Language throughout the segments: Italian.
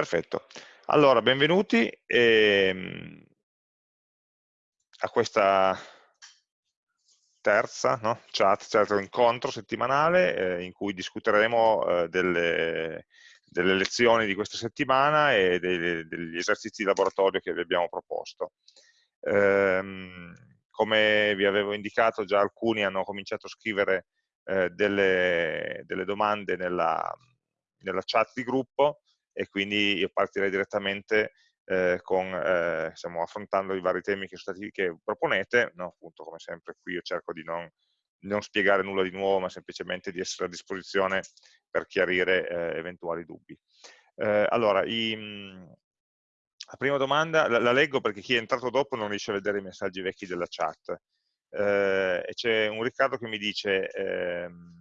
Perfetto. Allora, benvenuti ehm, a questa terza no? chat, certo incontro settimanale eh, in cui discuteremo eh, delle, delle, lezioni di questa settimana e dei, degli esercizi di laboratorio che vi abbiamo proposto. Ehm, come vi avevo indicato, già alcuni hanno cominciato a scrivere eh, delle, delle, domande nella, nella chat di gruppo e quindi io partirei direttamente eh, con, eh, diciamo, affrontando i vari temi che, stati, che proponete, no? appunto come sempre qui io cerco di non, non, spiegare nulla di nuovo, ma semplicemente di essere a disposizione per chiarire eh, eventuali dubbi. Eh, allora, i, la prima domanda la, la, leggo perché chi è entrato dopo non riesce a vedere i messaggi vecchi della chat. Eh, e c'è un Riccardo che mi dice ehm,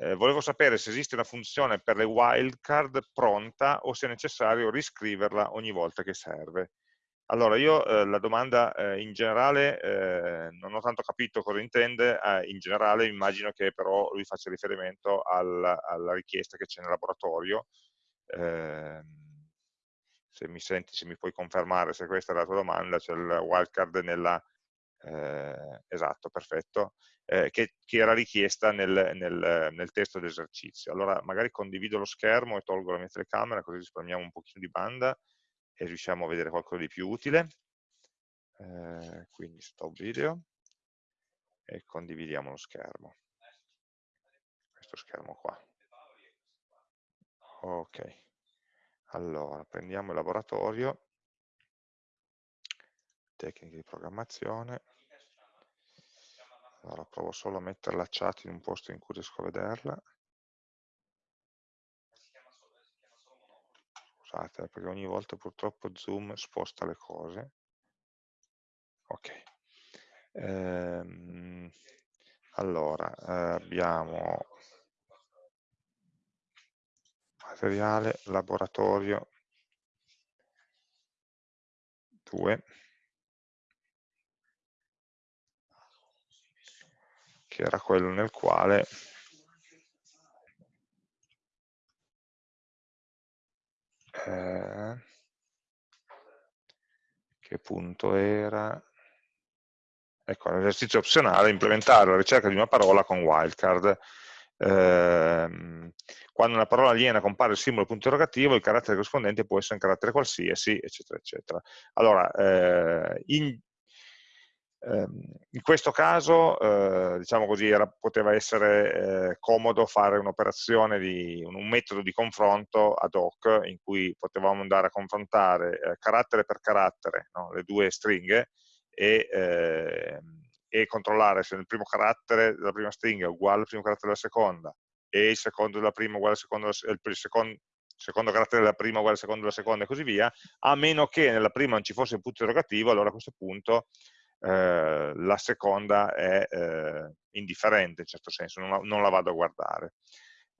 eh, volevo sapere se esiste una funzione per le wildcard pronta o se è necessario riscriverla ogni volta che serve. Allora, io eh, la domanda eh, in generale eh, non ho tanto capito cosa intende, eh, in generale immagino che però lui faccia riferimento al, alla richiesta che c'è nel laboratorio. Ehm, se mi senti, se mi puoi confermare se questa è la tua domanda, c'è il wildcard nella, eh, esatto, perfetto, eh, che, che, era richiesta nel, nel, nel testo d'esercizio. Allora magari condivido lo schermo e tolgo la mia telecamera così risparmiamo un pochino di banda e riusciamo a vedere qualcosa di più utile. Eh, quindi stop video e condividiamo lo schermo. Questo schermo qua. Ok, allora prendiamo il laboratorio tecniche di programmazione. Allora provo solo a mettere la chat in un posto in cui riesco a vederla. Scusate, perché ogni volta purtroppo Zoom sposta le cose. Ok. Ehm, allora, abbiamo materiale, laboratorio 2 che era quello nel quale eh, che punto era? Ecco, l'esercizio opzionale implementare la ricerca di una parola con wildcard. Eh, quando una parola aliena compare il simbolo punto interrogativo il carattere corrispondente può essere un carattere qualsiasi eccetera eccetera. Allora eh, in Ehm, in questo caso, eh, diciamo così, era, poteva essere eh, comodo fare un'operazione un, un, metodo di confronto ad hoc in cui potevamo andare a confrontare eh, carattere per carattere, no? le due stringhe, e, ehm, e, controllare se il primo carattere della prima stringa è uguale al primo carattere della seconda e il secondo della prima uguale al secondo, il secondo, secondo carattere della prima uguale al secondo della seconda e così via, a meno che nella prima non ci fosse il punto interrogativo, allora a questo punto eh, la seconda è eh, indifferente in certo senso, non la, non la vado a guardare.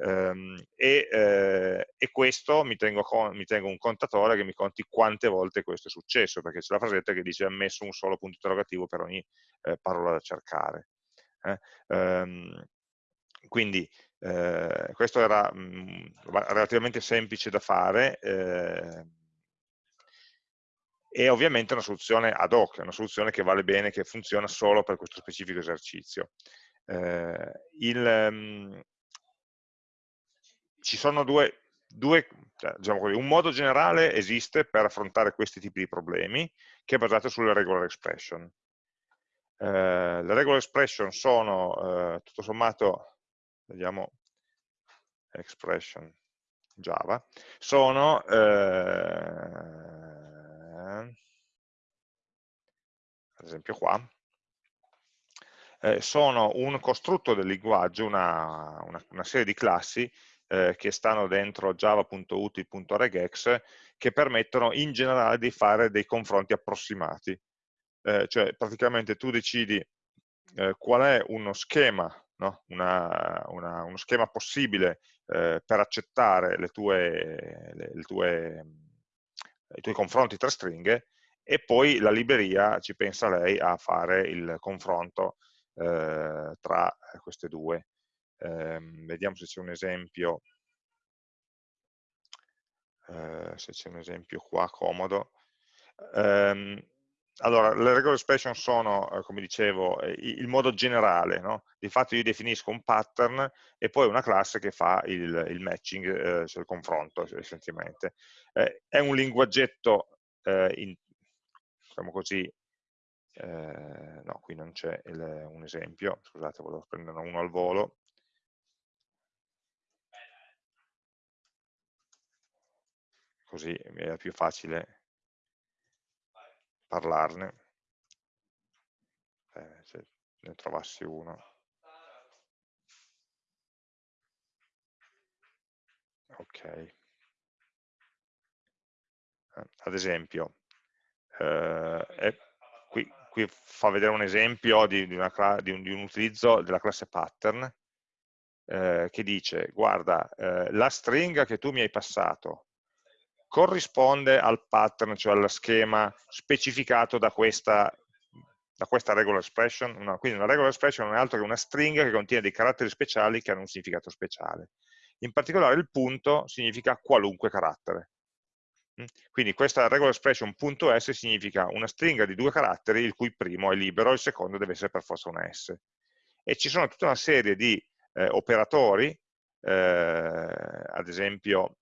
Um, e, eh, e, questo mi tengo, con, mi tengo, un contatore che mi conti quante volte questo è successo, perché c'è la frasetta che dice ammesso un solo punto interrogativo per ogni eh, parola da cercare. Eh? Um, quindi eh, questo era mh, mm, relativamente semplice da fare, eh, e ovviamente una soluzione ad hoc, una soluzione che vale bene, che funziona solo per questo specifico esercizio. Eh, il, um, ci sono due, due cioè, diciamo così, un modo generale esiste per affrontare questi tipi di problemi, che è basato sulle regular expression. Eh, le regular expression sono, eh, tutto sommato, vediamo, expression Java, sono eh, ad esempio qua, eh, sono un costrutto del linguaggio, una, una, una serie di classi eh, che stanno dentro java.util.regex che permettono in generale di fare dei confronti approssimati. Eh, cioè praticamente tu decidi eh, qual è uno schema, no? una, uno schema possibile eh, per accettare le tue, le, le tue, i tuoi confronti tra stringhe e poi la libreria ci pensa lei a fare il confronto eh, tra queste due. Eh, vediamo se c'è un esempio eh, se c'è un esempio qua comodo. Allora, le regular expression sono, eh, come dicevo, eh, il modo generale, no? di fatto io definisco un pattern e poi una classe che fa il, il matching, eh, cioè il confronto essenzialmente. Eh, è un linguaggetto, eh, in, diciamo così, eh, no, qui non c'è un esempio, scusate, volevo prendere uno al volo, così è più facile parlarne, eh, se ne trovassi uno. Ok. Eh, ad esempio, eh, qui, qui, fa vedere un esempio di, di, di, un, di un, utilizzo della classe pattern eh, che dice, guarda, eh, la stringa che tu mi hai passato corrisponde al pattern, cioè allo schema specificato da questa, da questa regular expression. Una, quindi una regular expression non è altro che una stringa che contiene dei caratteri speciali che hanno un significato speciale. In particolare il punto significa qualunque carattere. Mm? Quindi questa regular expression .s significa una stringa di due caratteri il cui primo è libero e il secondo deve essere per forza una s. E ci sono tutta una serie di eh, operatori, eh, ad esempio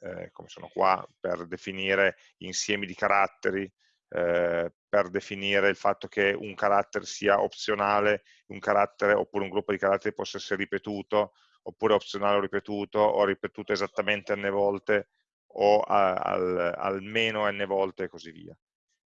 eh, come sono qua, per definire insiemi di caratteri, eh, per definire il fatto che un carattere sia opzionale, un carattere oppure un gruppo di caratteri possa essere ripetuto, oppure opzionale o ripetuto, o ripetuto esattamente n volte, o a, al, almeno n volte e così via.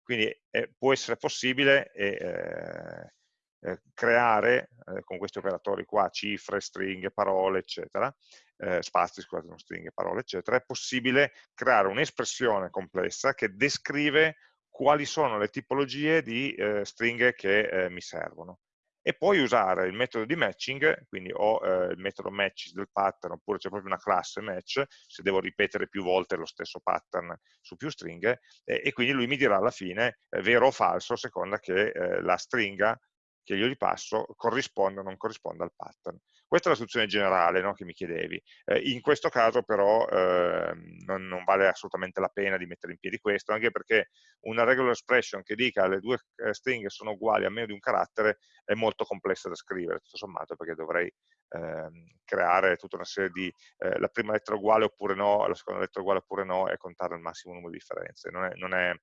Quindi eh, può essere possibile eh, eh, creare eh, con questi operatori qua, cifre, stringhe, parole, eccetera, eh, spazi, scusate, non stringhe, parole, eccetera, è possibile creare un'espressione complessa che descrive quali sono le tipologie di eh, stringhe che eh, mi servono. E poi usare il metodo di matching, quindi ho eh, il metodo match del pattern, oppure c'è proprio una classe match, se devo ripetere più volte lo stesso pattern su più stringhe, e quindi lui mi dirà alla fine vero o falso, a seconda che la stringa che io gli passo corrisponda o non corrisponda al pattern. Questa è la soluzione generale no, che mi chiedevi. Eh, in questo caso però eh, non, non, vale assolutamente la pena di mettere in piedi questo, anche perché una regular expression che dica le due eh, stringhe sono uguali a meno di un carattere è molto complessa da scrivere, tutto sommato, perché dovrei ehm, creare tutta una serie di eh, la prima lettera uguale oppure no, la seconda lettera uguale oppure no e contare il massimo numero di differenze. Non è, non è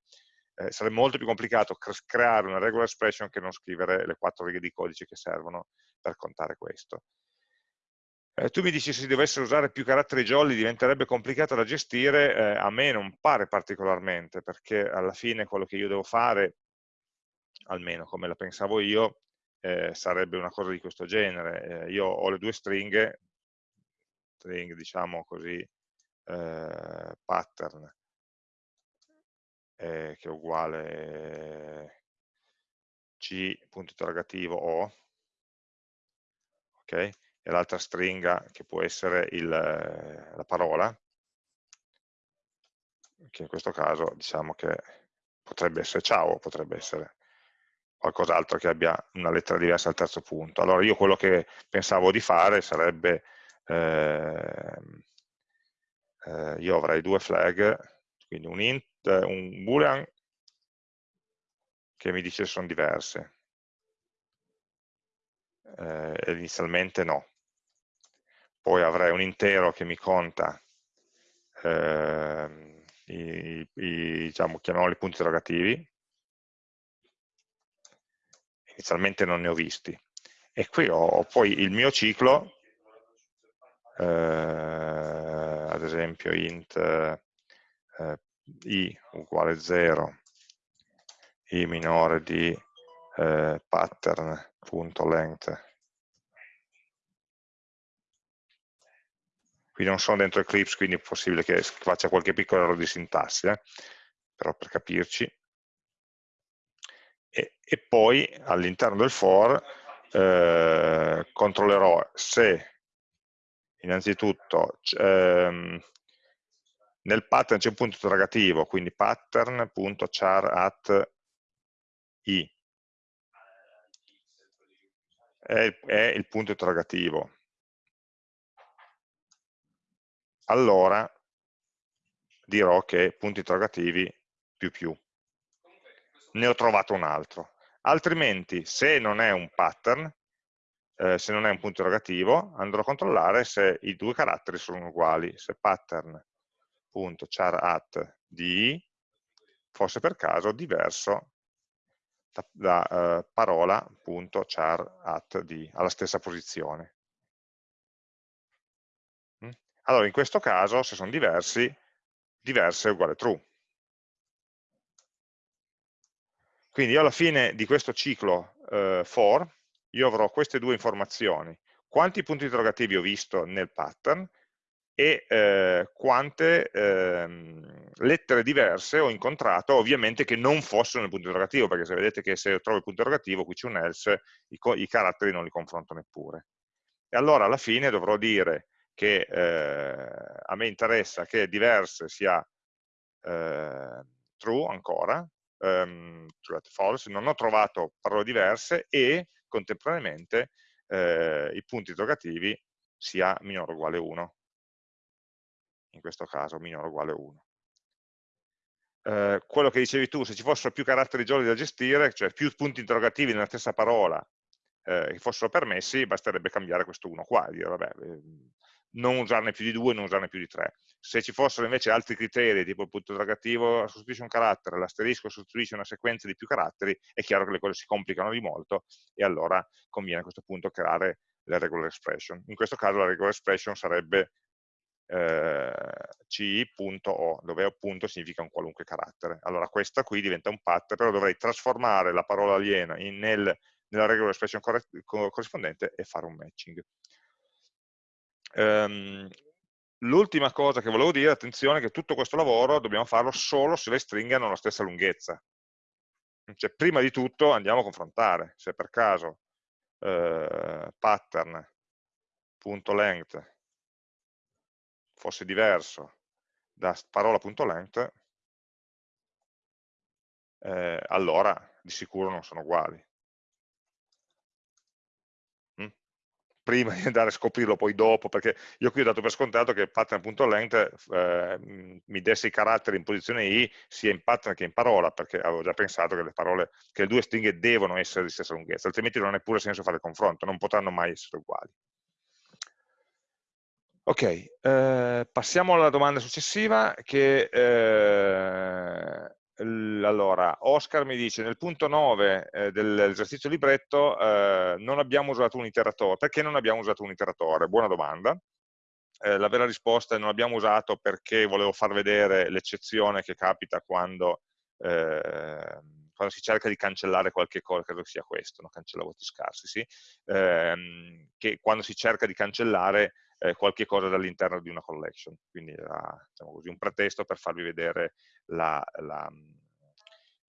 eh, sarebbe molto più complicato creare una regular expression che non scrivere le quattro righe di codice che servono per contare questo. Eh, tu mi dici se si dovessero usare più caratteri jolly diventerebbe complicato da gestire, eh, a me non pare particolarmente, perché alla fine quello che io devo fare, almeno come la pensavo io, eh, sarebbe una cosa di questo genere. Eh, io ho le due stringhe, string diciamo così, eh, pattern, eh, che è uguale c punto interrogativo o, ok? E l'altra stringa che può essere il, la parola, che in questo caso diciamo che potrebbe essere ciao, potrebbe essere qualcos'altro che abbia una lettera diversa al terzo punto. Allora io quello che pensavo di fare sarebbe, eh, eh, io avrei due flag, quindi un int un boolean che mi dice che sono diverse. Eh, inizialmente no. Poi avrei un intero che mi conta eh, i, i, diciamo, chiamiamoli punti interrogativi. Inizialmente non ne ho visti. E qui ho poi il mio ciclo, eh, ad esempio int eh, i uguale 0, i minore di eh, pattern.length. Qui non sono dentro Eclipse, quindi è possibile che faccia qualche piccolo errore di sintassi, eh? però per capirci. E, e poi all'interno del for eh, controllerò se innanzitutto ehm, nel pattern c'è un punto interrogativo, quindi pattern.char at i. È, è il punto interrogativo. Allora, dirò che punti interrogativi più più. Ne ho trovato un altro. Altrimenti, se non è un pattern, eh, se non è un punto interrogativo, andrò a controllare se i due caratteri sono uguali, se pattern.char di fosse per caso diverso da, da uh, parola.char di alla stessa posizione. Mm? Allora, in questo caso, se sono diversi, diverse è uguale true. Quindi io alla fine di questo ciclo uh, for, io avrò queste due informazioni. Quanti punti interrogativi ho visto nel pattern e eh, quante eh, lettere diverse ho incontrato, ovviamente che non fossero nel punto interrogativo, perché se vedete che se trovo il punto interrogativo, qui c'è un else, i, i, caratteri non li confronto neppure. E allora alla fine dovrò dire che eh, a me interessa che diverse sia eh, true ancora, um, false, non ho trovato parole diverse e contemporaneamente eh, i punti interrogativi sia minore o uguale 1 in questo caso minore o uguale 1. Eh, quello che dicevi tu, se ci fossero più caratteri gialli da gestire, cioè più punti interrogativi nella stessa parola eh, che fossero permessi, basterebbe cambiare questo 1 qua, dire vabbè, eh, non usarne più di 2, non usarne più di 3. Se ci fossero invece altri criteri, tipo il punto interrogativo sostituisce un carattere, l'asterisco sostituisce una sequenza di più caratteri, è chiaro che le cose si complicano di molto e allora conviene a questo punto creare la regular expression. In questo caso la regular expression sarebbe eh, ci.o, dove o punto significa un qualunque carattere. Allora questa qui diventa un pattern, però dovrei trasformare la parola aliena in, nel, nella regular expression corrispondente e fare un matching. Um, L'ultima cosa che volevo dire, attenzione, che tutto questo lavoro dobbiamo farlo solo se le stringhe hanno la stessa lunghezza. Cioè, prima di tutto andiamo a confrontare, se per caso eh, pattern.length fosse diverso da parola.length, eh, allora di sicuro non sono uguali. Mm? Prima di andare a scoprirlo poi dopo, perché io qui ho dato per scontato che pattern.length eh, mi desse i caratteri in posizione i sia in pattern che in parola, perché avevo già pensato che le, parole, che le due stringhe devono essere di stessa lunghezza, altrimenti non ha neppure senso fare il confronto, non potranno mai essere uguali. Ok, eh, passiamo alla domanda successiva che eh, allora, Oscar mi dice nel punto 9 eh, dell'esercizio libretto eh, non abbiamo usato un iteratore, perché non abbiamo usato un iteratore? Buona domanda. Eh, la vera risposta è non abbiamo usato perché volevo far vedere l'eccezione che capita quando, eh, quando, si cerca di cancellare qualche cosa, credo sia questo, no? cancella voti scarsi, sì? Ehm, che quando si cerca di cancellare eh, qualche cosa dall'interno di una collection, quindi era diciamo così, un pretesto per farvi vedere l'anomalia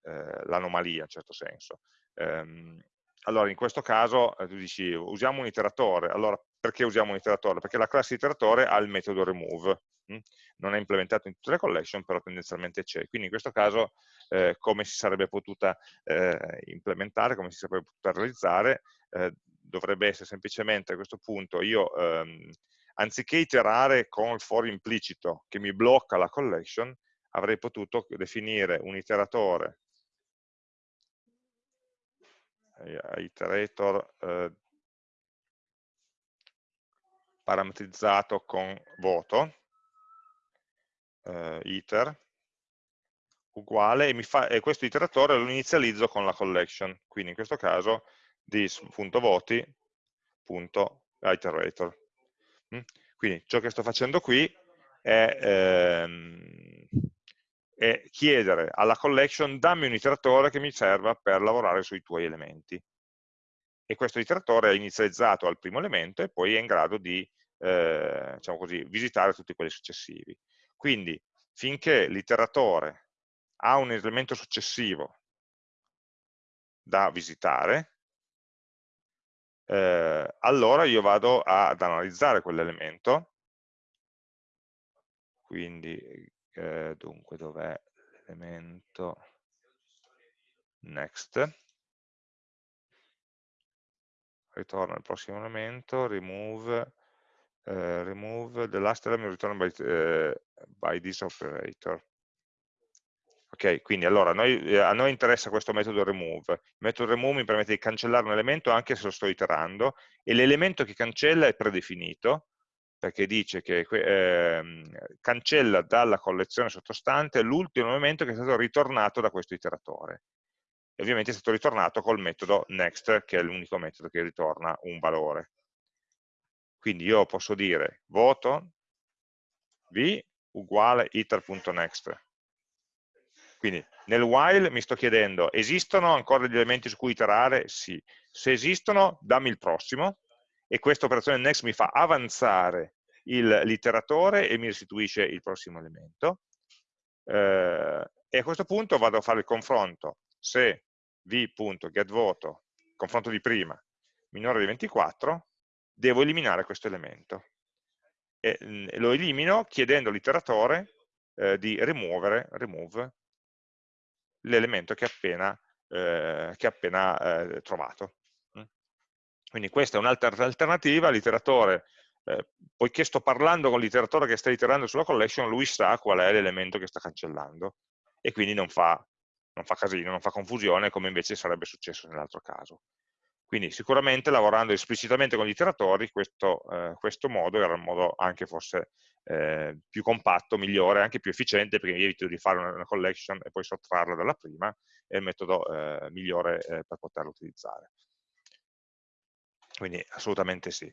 la, eh, in certo senso. Ehm, allora, in questo caso eh, tu dici usiamo un iteratore, allora perché usiamo un iteratore? Perché la classe iteratore ha il metodo remove, hm? non è implementato in tutte le collection, però tendenzialmente c'è. Quindi in questo caso eh, come si sarebbe potuta eh, implementare, come si sarebbe potuta realizzare, eh, dovrebbe essere semplicemente a questo punto io ehm, anziché iterare con il for implicito che mi blocca la collection, avrei potuto definire un iteratore eh, iterator eh, parametrizzato con voto eh, iter uguale e, fa, e questo iteratore lo inizializzo con la collection quindi in questo caso this.voti.iterator? Quindi ciò che sto facendo qui è, ehm, è, chiedere alla collection dammi un iteratore che mi serva per lavorare sui tuoi elementi. E questo iteratore è inizializzato al primo elemento e poi è in grado di eh, diciamo così, visitare tutti quelli successivi. Quindi finché l'iteratore ha un elemento successivo da visitare, eh, allora io vado ad analizzare quell'elemento, quindi eh, dunque dov'è l'elemento next, ritorno al prossimo elemento, remove, eh, remove the last element return by, eh, by this operator. Ok, quindi allora noi, eh, a noi interessa questo metodo remove. Il metodo remove mi permette di cancellare un elemento anche se lo sto iterando e l'elemento che cancella è predefinito perché dice che eh, cancella dalla collezione sottostante l'ultimo elemento che è stato ritornato da questo iteratore. E ovviamente è stato ritornato col metodo next, che è l'unico metodo che ritorna un valore. Quindi io posso dire voto v uguale iter.next quindi nel while mi sto chiedendo, esistono ancora degli elementi su cui iterare? Sì. Se esistono, dammi il prossimo, e questa operazione next mi fa avanzare l'iteratore e mi restituisce il prossimo elemento. Eh, e a questo punto vado a fare il confronto. Se v.getVoto, confronto di prima, minore di 24, devo eliminare questo elemento. E mm, lo elimino chiedendo all'iteratore eh, di rimuovere, remove l'elemento che appena, eh, che appena eh, trovato. Mm. Quindi questa è un'altra alternativa, l'iteratore, eh, poiché sto parlando con l'iteratore che sta iterando sulla collection, lui sa qual è l'elemento che sta cancellando e quindi non fa, non fa casino, non fa confusione come invece sarebbe successo nell'altro caso. Quindi sicuramente lavorando esplicitamente con gli iteratori questo, eh, questo modo era un modo anche forse eh, più compatto, migliore, anche più efficiente perché evito di fare una, una collection e poi sottrarla dalla prima, è il metodo eh, migliore eh, per poterlo utilizzare. Quindi assolutamente sì.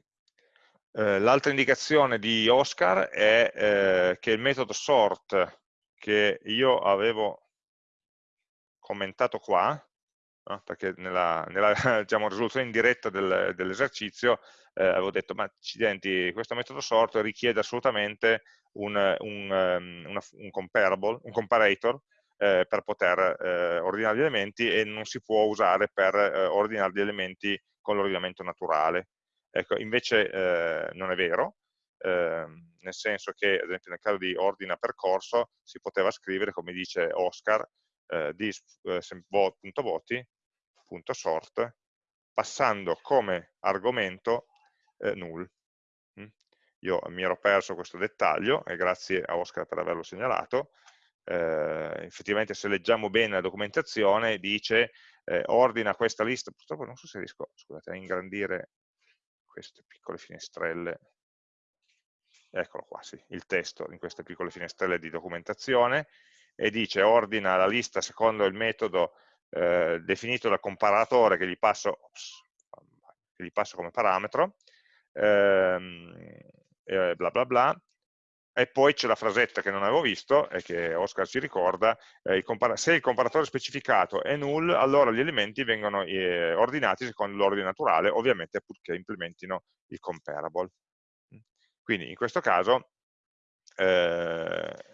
Eh, l'altra indicazione di Oscar è eh, che il metodo sort che io avevo commentato qua, no? perché nella, nella diciamo, risoluzione in diretta del, dell'esercizio eh, avevo detto, ma accidenti, questo metodo sort richiede assolutamente un, un, um, una, un comparable, un comparator, eh, per poter eh, ordinare gli elementi e non si può usare per eh, ordinare gli elementi con l'ordinamento naturale. Ecco, invece eh, non è vero, ehm, nel senso che, ad esempio, nel caso di ordina percorso, si poteva scrivere, come dice Oscar, eh, dis.voti.sort, passando come argomento eh, null. Mm? Io mi ero perso questo dettaglio e grazie a Oscar per averlo segnalato. Eh, effettivamente se leggiamo bene la documentazione dice eh, ordina questa lista, purtroppo non so se riesco scusate, a ingrandire queste piccole finestrelle, eccolo qua, sì, il testo in queste piccole finestrelle di documentazione, e dice ordina la lista secondo il metodo eh, definito dal comparatore che gli passo, ops, che gli passo come parametro, ehm, eh, bla bla bla, e poi c'è la frasetta che non avevo visto e che Oscar ci ricorda, eh, il se il comparatore specificato è null, allora gli elementi vengono eh, ordinati secondo l'ordine naturale, ovviamente purché implementino il comparable. Quindi in questo caso eh,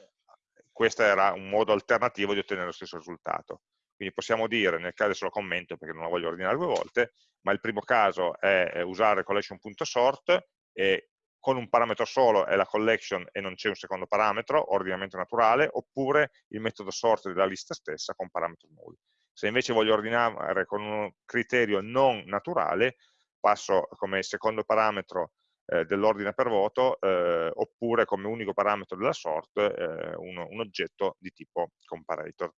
questo era un modo alternativo di ottenere lo stesso risultato. Quindi possiamo dire, nel caso adesso lo commento perché non la voglio ordinare due volte, ma il primo caso è usare collection.sort e con un parametro solo è la collection e non c'è un secondo parametro, ordinamento naturale, oppure il metodo sort della lista stessa con parametro null. Se invece voglio ordinare con un criterio non naturale, passo come secondo parametro eh, dell'ordine per voto, eh, oppure come unico parametro della sort eh, un, un oggetto di tipo comparator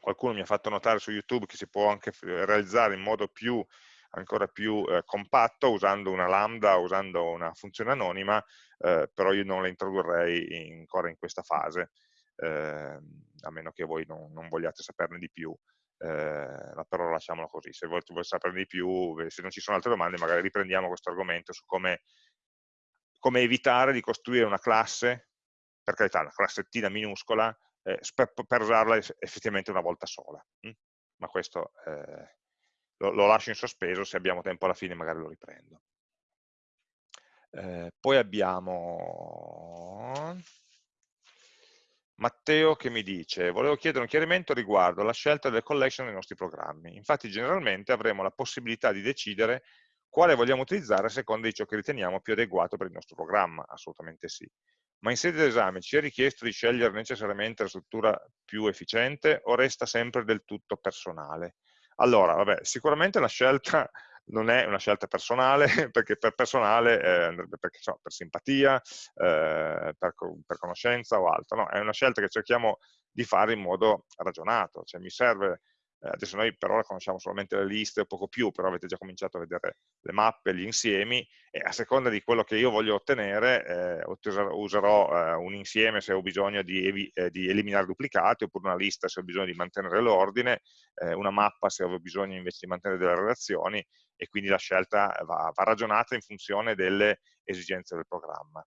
qualcuno mi ha fatto notare su YouTube che si può anche realizzare in modo più, ancora più eh, compatto usando una lambda, usando una funzione anonima, eh, però io non la introdurrei in, ancora in questa fase, eh, a meno che voi non, non vogliate saperne di più. Eh, però lasciamolo così, se volete, volete saperne di più, se non ci sono altre domande magari riprendiamo questo argomento su come, come evitare di costruire una classe, per carità una classettina minuscola, eh, per, per, usarla effettivamente una volta sola. Hm? Ma questo eh, lo, lo, lascio in sospeso, se abbiamo tempo alla fine magari lo riprendo. Eh, poi abbiamo Matteo che mi dice, volevo chiedere un chiarimento riguardo alla scelta delle collection nei nostri programmi. Infatti generalmente avremo la possibilità di decidere quale vogliamo utilizzare a seconda di ciò che riteniamo più adeguato per il nostro programma, assolutamente sì ma in sede di esame ci è richiesto di scegliere necessariamente la struttura più efficiente o resta sempre del tutto personale? Allora, vabbè, sicuramente la scelta non è una scelta personale, perché per personale eh, perché, so, per simpatia, eh, per, per, conoscenza o altro, no, è una scelta che cerchiamo di fare in modo ragionato, cioè mi serve eh, adesso noi per ora conosciamo solamente le liste o poco più, però avete già cominciato a vedere le mappe, gli insiemi, e a seconda di quello che io voglio ottenere, eh, userò eh, un insieme se ho bisogno di, di, eliminare duplicati, oppure una lista se ho bisogno di mantenere l'ordine, una mappa se ho bisogno invece di mantenere delle relazioni, e quindi la scelta va, va ragionata in funzione delle esigenze del programma.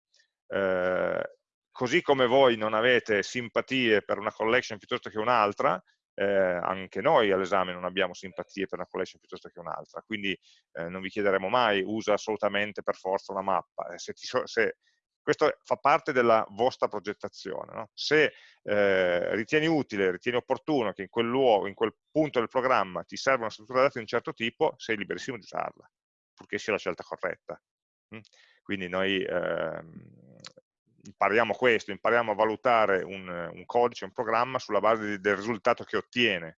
Eh, così come voi non avete simpatie per una collection piuttosto che un'altra, eh, anche noi all'esame non abbiamo simpatie per una collection piuttosto che un'altra, quindi eh, non vi chiederemo mai usa assolutamente per forza una mappa. Eh, se ti, se, questo fa parte della vostra progettazione. No? Se eh, ritieni utile, ritieni opportuno che in quel luogo, in quel punto del programma ti serve una struttura dati di un certo tipo, sei liberissimo di usarla, purché sia la scelta corretta. Mm? Quindi noi ehm, impariamo questo, impariamo a valutare un, un, codice, un programma sulla base del risultato che ottiene.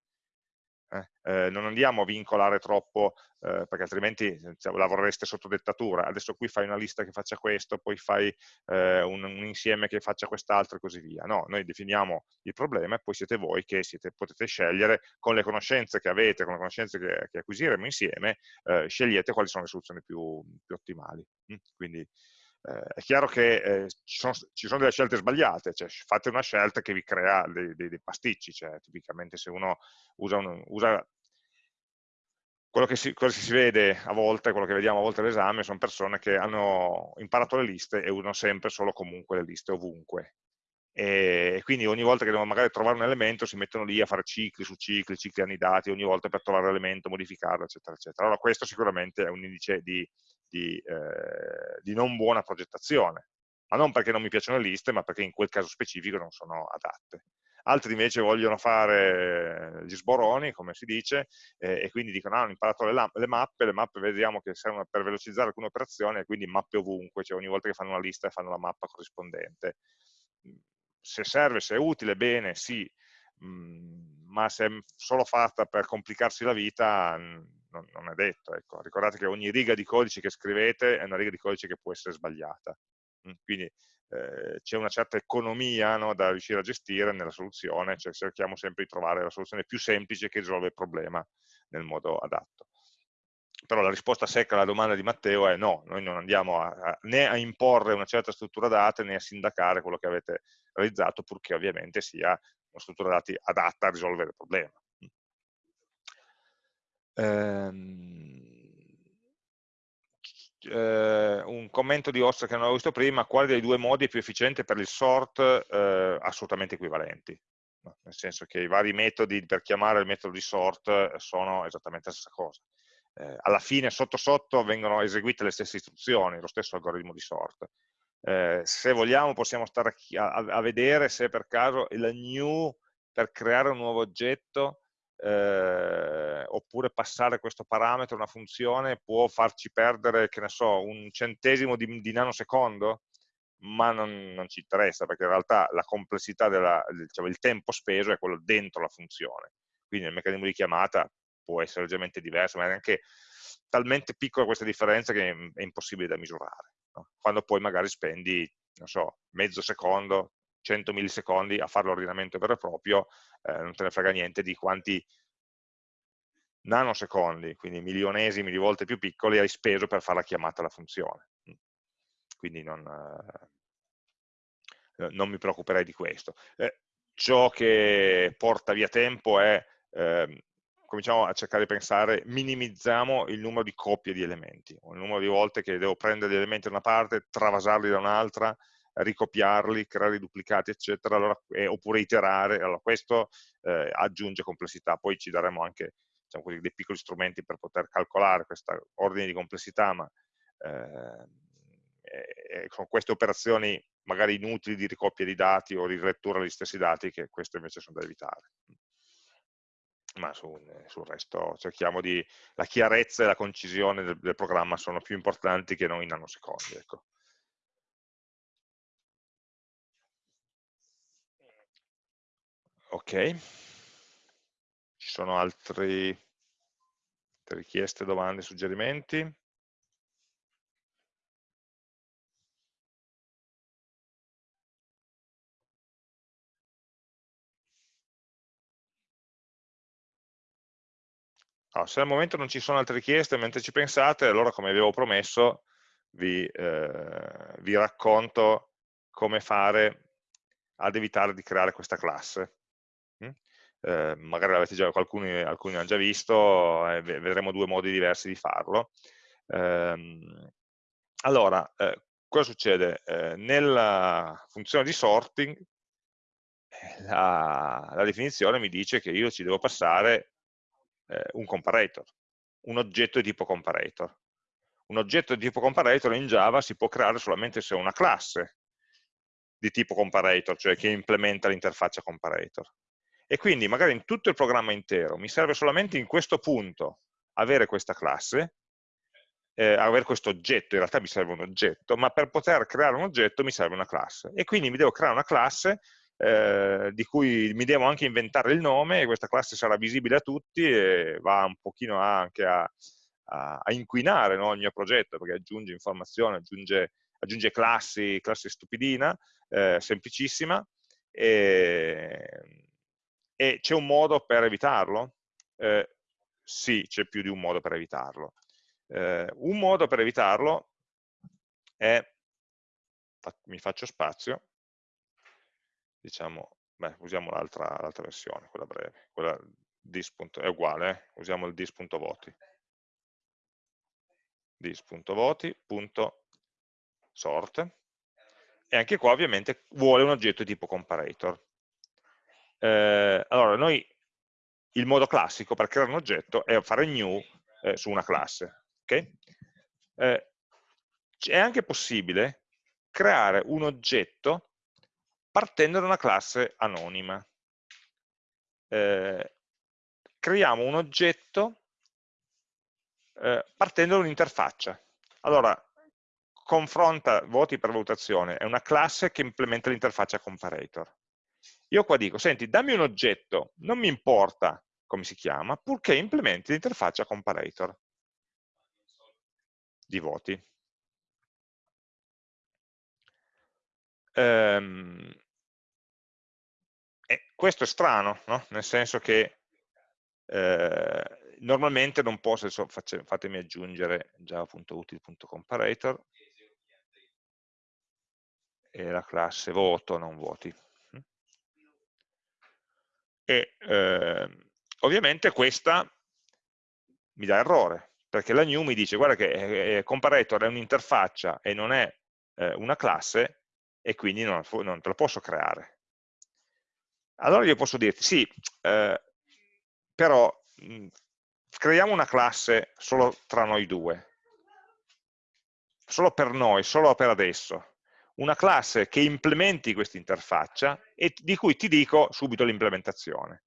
Eh? Eh, non andiamo a vincolare troppo, eh, perché altrimenti cioè, lavorereste sotto dettatura. Adesso qui fai una lista che faccia questo, poi fai eh, un, un, insieme che faccia quest'altro e così via. No, noi definiamo il problema e poi siete voi che siete, potete scegliere con le conoscenze che avete, con le conoscenze che, che acquisiremo insieme, eh, scegliete quali sono le soluzioni più, più ottimali. Mm? Quindi eh, è chiaro che eh, ci, sono, ci, sono, delle scelte sbagliate, cioè fate una scelta che vi crea dei, dei, dei pasticci, cioè tipicamente se uno usa, un, usa quello, che si, si vede a volte, quello che vediamo a volte all'esame, sono persone che hanno imparato le liste e usano sempre solo comunque le liste ovunque. E quindi ogni volta che devono magari trovare un elemento si mettono lì a fare cicli su cicli, cicli annidati, ogni volta per trovare l'elemento, modificarlo, eccetera, eccetera. Allora questo sicuramente è un indice di di, eh, di non buona progettazione, ma non perché non mi piacciono le liste, ma perché in quel caso specifico non sono adatte. Altri invece vogliono fare gli sboroni, come si dice, eh, e quindi dicono, ah, hanno imparato le, le, mappe, le mappe vediamo che servono per velocizzare alcune operazioni, e quindi mappe ovunque, cioè ogni volta che fanno una lista fanno la mappa corrispondente. Se serve, se è utile, bene, sì, mh, ma se è solo fatta per complicarsi la vita, non, non è detto. Ecco. Ricordate che ogni riga di codice che scrivete è una riga di codice che può essere sbagliata. Mm, quindi eh, c'è una certa economia no, da riuscire a gestire nella soluzione, cioè cerchiamo sempre di trovare la soluzione più semplice che risolve il problema nel modo adatto. Però la risposta secca alla domanda di Matteo è no, noi non andiamo a, a, né a imporre una certa struttura date né a sindacare quello che avete realizzato, purché ovviamente sia una struttura dati adatta a risolvere il problema. Ehm, eh, un commento di Oscar che non avevo visto prima, quale dei due modi è più efficiente per il sort? Eh, assolutamente equivalenti, no? nel senso che i vari metodi per chiamare il metodo di sort sono esattamente la stessa cosa. Eh, alla fine, sotto sotto, vengono eseguite le stesse istruzioni, lo stesso algoritmo di sort. Eh, se vogliamo possiamo stare a, a, a vedere se per caso il new per creare un nuovo oggetto eh, oppure passare questo parametro a una funzione può farci perdere, che ne so, un centesimo di, di nanosecondo, ma non, non, ci interessa, perché in realtà la complessità, della, diciamo, il tempo speso è quello dentro la funzione. Quindi il meccanismo di chiamata può essere leggermente diverso, ma è anche talmente piccola questa differenza che è impossibile da misurare. No? Quando poi magari spendi, non so, mezzo secondo, 100 millisecondi a fare l'ordinamento vero e proprio, eh, non te ne frega niente di quanti nanosecondi, quindi milionesimi di volte più piccoli, hai speso per fare la chiamata alla funzione. Quindi non, eh, non mi preoccuperei di questo. Eh, ciò che porta via tempo è, eh, cominciamo a cercare di pensare, minimizziamo il numero di coppie di elementi, o il numero di volte che devo prendere gli elementi da una parte, travasarli da un'altra, ricopiarli, creare duplicati, eccetera, allora, eh, oppure iterare. Allora, questo eh, aggiunge complessità. Poi ci daremo anche diciamo così, dei piccoli strumenti per poter calcolare questo ordine di complessità, ma eh, sono queste operazioni magari inutili di ricopia di dati o di rilettura degli stessi dati che queste invece sono da evitare ma sul, sul, resto cerchiamo di la chiarezza e la concisione del, del, programma sono più importanti che non i nanosecondi ecco. Ok ci sono altri, richieste, domande, suggerimenti? Allora, se al momento non ci sono altre richieste mentre ci pensate, allora come avevo promesso vi, eh, vi racconto come fare ad evitare di creare questa classe. Mm? Eh, magari l'avete già, alcuni, alcuni hanno già visto, eh, vedremo due modi diversi di farlo. Ehm, allora, eh, cosa succede? Eh, nella funzione di sorting eh, la, la definizione mi dice che io ci devo passare eh, un comparator, un oggetto di tipo comparator. Un oggetto di tipo comparator in Java si può creare solamente se ho una classe di tipo comparator, cioè che implementa l'interfaccia comparator. E quindi magari in tutto il programma intero mi serve solamente in questo punto avere questa classe, eh, avere questo oggetto, in realtà mi serve un oggetto, ma per poter creare un oggetto mi serve una classe. E quindi mi devo creare una classe eh, di cui mi devo anche inventare il nome e questa classe sarà visibile a tutti e va un pochino anche a, a, a inquinare no, il mio progetto perché aggiunge informazioni, aggiunge, aggiunge classi, classe stupidina, eh, semplicissima e, e c'è un modo per evitarlo? Eh, sì, c'è più di un modo per evitarlo. Eh, un modo per evitarlo è, mi faccio spazio, diciamo, beh, usiamo l'altra versione, quella breve, quella dis. è uguale, eh? usiamo il dis.voti dis.voti.sort e anche qua ovviamente vuole un oggetto tipo comparator. Eh, allora, noi il modo classico per creare un oggetto è fare new eh, su una classe. Okay? Eh, è anche possibile creare un oggetto partendo da una classe anonima. Eh, creiamo un oggetto eh, partendo da un'interfaccia. Allora, confronta voti per valutazione, è una classe che implementa l'interfaccia comparator. Io qua dico, senti, dammi un oggetto, non mi importa come si chiama, purché implementi l'interfaccia comparator di voti. Um, e questo è strano, no? nel senso che eh, normalmente non posso, adesso fatemi aggiungere java.util.comparator e la classe voto, non voti. E eh, ovviamente questa mi dà errore, perché la new mi dice guarda che eh, eh comparator è un'interfaccia e non è eh, una classe e quindi non, non te la posso creare. Allora io posso dirti, sì, eh, però mh, creiamo una classe solo tra noi due, solo per noi, solo per adesso, una classe che implementi questa interfaccia e di cui ti dico subito l'implementazione.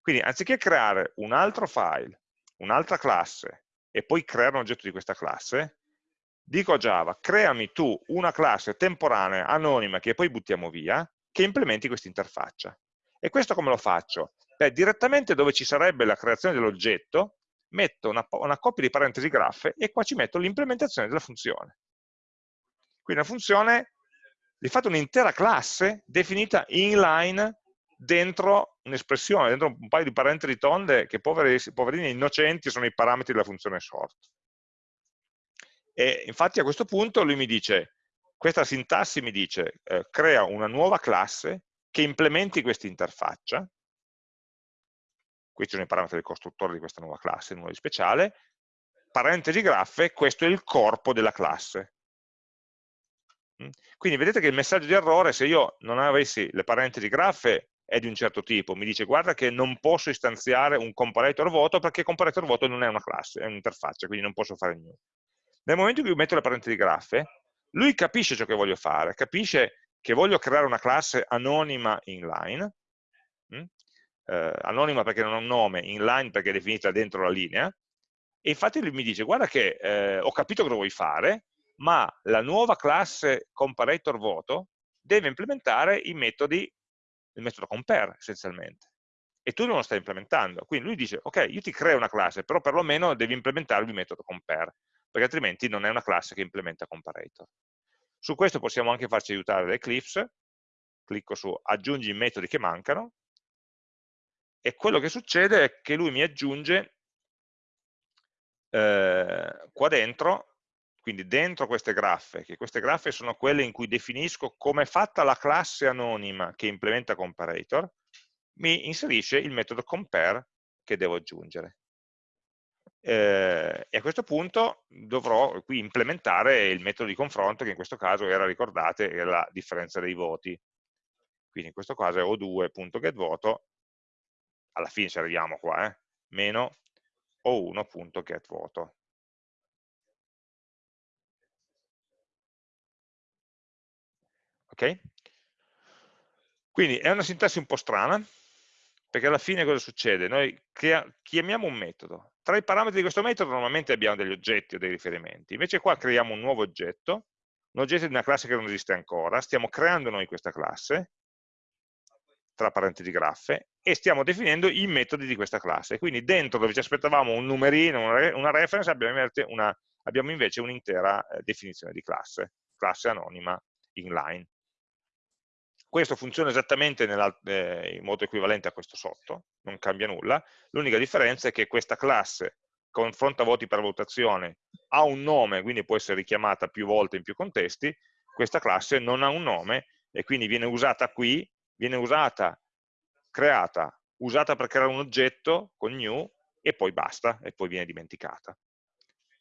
Quindi anziché creare un altro file, un'altra classe e poi creare un oggetto di questa classe, dico a Java, creami tu una classe temporanea, anonima, che poi buttiamo via, che implementi questa interfaccia. E questo come lo faccio? Beh, direttamente dove ci sarebbe la creazione dell'oggetto, metto una, una coppia di parentesi graffe e qua ci metto l'implementazione della funzione. Quindi la funzione, di fatto un'intera classe definita inline dentro un'espressione, dentro un paio di parentesi tonde che poveri, poverini innocenti sono i parametri della funzione sort. E infatti a questo punto lui mi dice questa sintassi mi dice eh, crea una nuova classe che implementi questa interfaccia, questi sono i parametri del costruttore di questa nuova classe, nuova di speciale, parentesi graffe, questo è il corpo della classe. Quindi vedete che il messaggio di errore, se io non avessi le parentesi graffe, è di un certo tipo, mi dice guarda che non posso istanziare un comparator voto perché comparator voto non è una classe, è un'interfaccia, quindi non posso fare niente. Nel momento in cui metto le parentesi graffe, lui capisce ciò che voglio fare, capisce che voglio creare una classe anonima inline, eh, anonima perché non ha un nome, inline perché è definita dentro la linea, e infatti lui mi dice, guarda che eh, ho capito cosa vuoi fare, ma la nuova classe comparator voto deve implementare i metodi, il metodo compare essenzialmente. e tu non lo stai implementando. Quindi lui dice, ok, io ti creo una classe, però perlomeno devi implementare il metodo compare, perché altrimenti non è una classe che implementa comparator. Su questo possiamo anche farci aiutare da Eclipse, clicco su aggiungi i metodi che mancano, e quello che succede è che lui mi aggiunge eh, qua dentro, quindi dentro queste graffe, che queste graffe sono quelle in cui definisco come è fatta la classe anonima che implementa comparator, mi inserisce il metodo compare che devo aggiungere. Eh, e a questo punto dovrò qui implementare il metodo di confronto che in questo caso era, ricordate, era la differenza dei voti. Quindi in questo caso è o2.getVoto, alla fine ci arriviamo qua, eh, meno o1.getVoto. Ok? Quindi è una sintassi un po' strana, perché alla fine cosa succede? Noi chiamiamo un metodo, tra i parametri di questo metodo normalmente abbiamo degli oggetti o dei riferimenti, invece qua creiamo un nuovo oggetto, un oggetto di una classe che non esiste ancora, stiamo creando noi questa classe, tra parentesi graffe, e stiamo definendo i metodi di questa classe. Quindi dentro dove ci aspettavamo un numerino, una reference, abbiamo invece un'intera eh, definizione di classe, classe anonima inline. Questo funziona esattamente eh, in modo equivalente a questo sotto, non cambia nulla, l'unica differenza è che questa classe confronta voti per valutazione ha un nome, quindi può essere richiamata più volte in più contesti, questa classe non ha un nome e quindi viene usata qui, viene usata, creata, usata per creare un oggetto con new e poi basta, e poi viene dimenticata.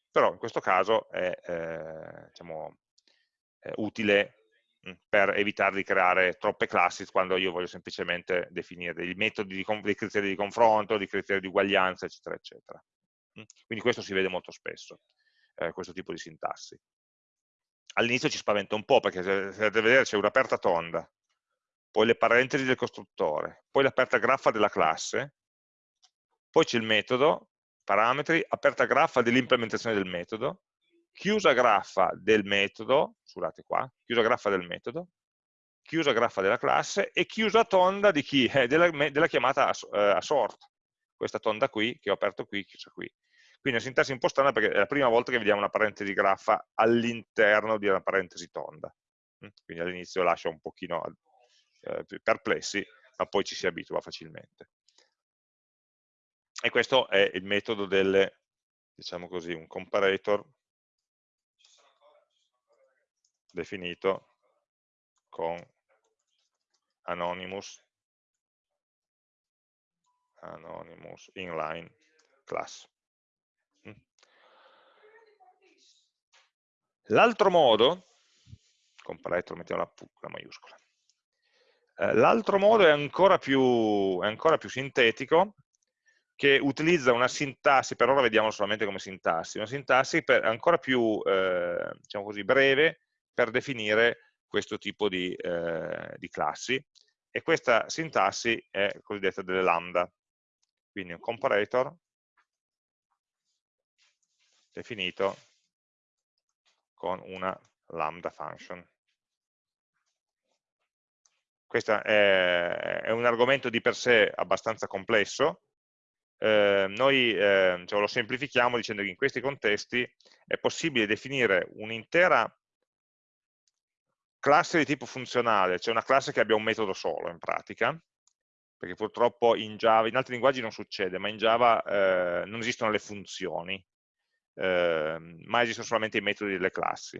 Però in questo caso è eh, diciamo, è utile per evitare di creare troppe classi quando io voglio semplicemente definire dei metodi, di, dei criteri di confronto, dei criteri di uguaglianza, eccetera, eccetera. Quindi questo si vede molto spesso, eh, questo tipo di sintassi. All'inizio ci spaventa un po' perché se andate a vedere c'è un'aperta tonda, poi le parentesi del costruttore, poi l'aperta graffa della classe, poi c'è il metodo, parametri, aperta graffa dell'implementazione del metodo, chiusa graffa del metodo, scusate qua, chiusa graffa del metodo, chiusa graffa della classe e chiusa tonda di chi? Eh, della, della, chiamata a, eh, a, sort. Questa tonda qui, che ho aperto qui, chiusa qui. Quindi è una sintassi un po' strana perché è la prima volta che vediamo una parentesi graffa all'interno di una parentesi tonda. Mm? Quindi all'inizio lascia un pochino eh, perplessi, ma poi ci si abitua facilmente. E questo è il metodo delle, diciamo così, un comparator definito con anonymous, anonymous inline class. Mm. L'altro modo, comparator mettiamo la, la maiuscola, eh, l'altro modo è ancora, più, è ancora più sintetico, che utilizza una sintassi, per ora vediamo solamente come sintassi, una sintassi per, ancora più eh, diciamo così, breve per definire questo tipo di, eh, di classi. E questa sintassi è cosiddetta delle lambda, quindi un comparator definito con una lambda function. Questo è, è, un argomento di per sé abbastanza complesso, eh, noi eh, cioè lo semplifichiamo dicendo che in questi contesti è possibile definire un'intera classe di tipo funzionale, cioè una classe che abbia un metodo solo in pratica, perché purtroppo in Java, in altri linguaggi non succede, ma in Java eh, non esistono le funzioni, eh, ma esistono solamente i metodi delle classi.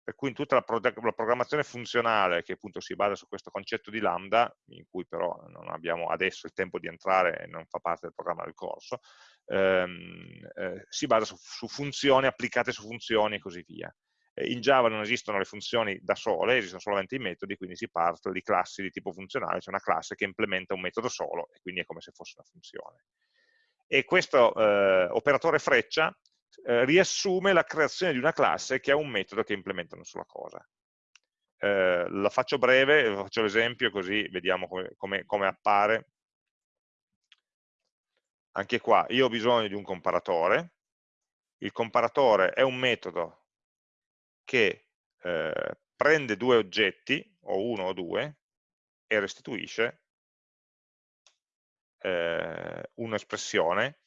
Per cui in tutta la, pro la, programmazione funzionale, che appunto si basa su questo concetto di lambda, in cui però non abbiamo adesso il tempo di entrare e non fa parte del programma del corso, ehm, eh, si basa su, su funzioni applicate su funzioni e così via. Eh, in Java non esistono le funzioni da sole, esistono solamente i metodi, quindi si parte di classi di tipo funzionale, cioè una classe che implementa un metodo solo e quindi è come se fosse una funzione. E questo eh, operatore freccia eh, riassume la creazione di una classe che ha un metodo che implementa una sola cosa. Eh, la faccio breve, faccio l'esempio così vediamo come, come, come appare. Anche qua, io ho bisogno di un comparatore, il comparatore è un metodo che eh, prende due oggetti, o uno o due, e restituisce eh, un'espressione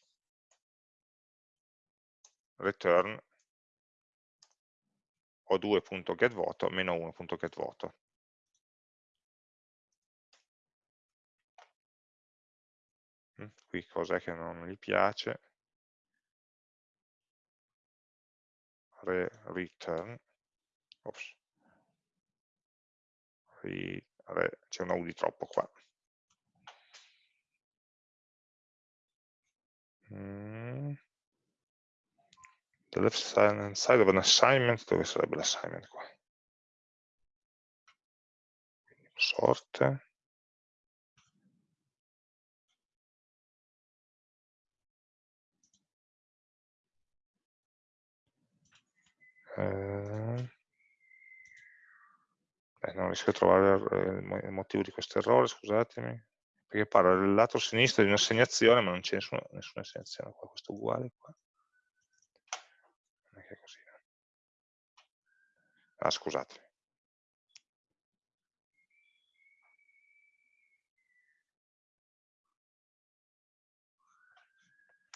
return o2.getVoto meno 1.getVoto. Mm, qui cos'è che non gli piace? Re return, c'è una U di troppo qua. Mm. The left side of an assignment, dove sarebbe l'assignment qua? sorte. Eh, eh, non riesco a trovare il motivo di questo errore, scusatemi, perché parla del lato sinistro di un'assegnazione, ma non c'è nessuna, nessuna assegnazione qua, questo è uguale qua. Non è che è così. Ah, scusate.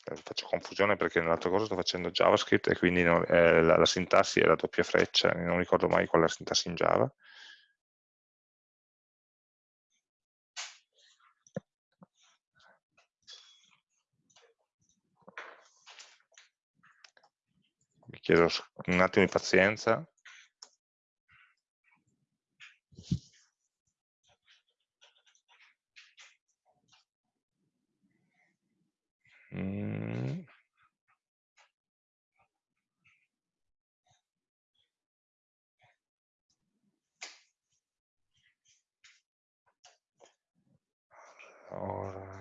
Eh, faccio confusione perché nell'altra cosa sto facendo JavaScript e quindi non, eh, la, la, sintassi è la doppia freccia, non ricordo mai qual è la sintassi in Java. Chiedo un attimo di pazienza. Mm. Ora...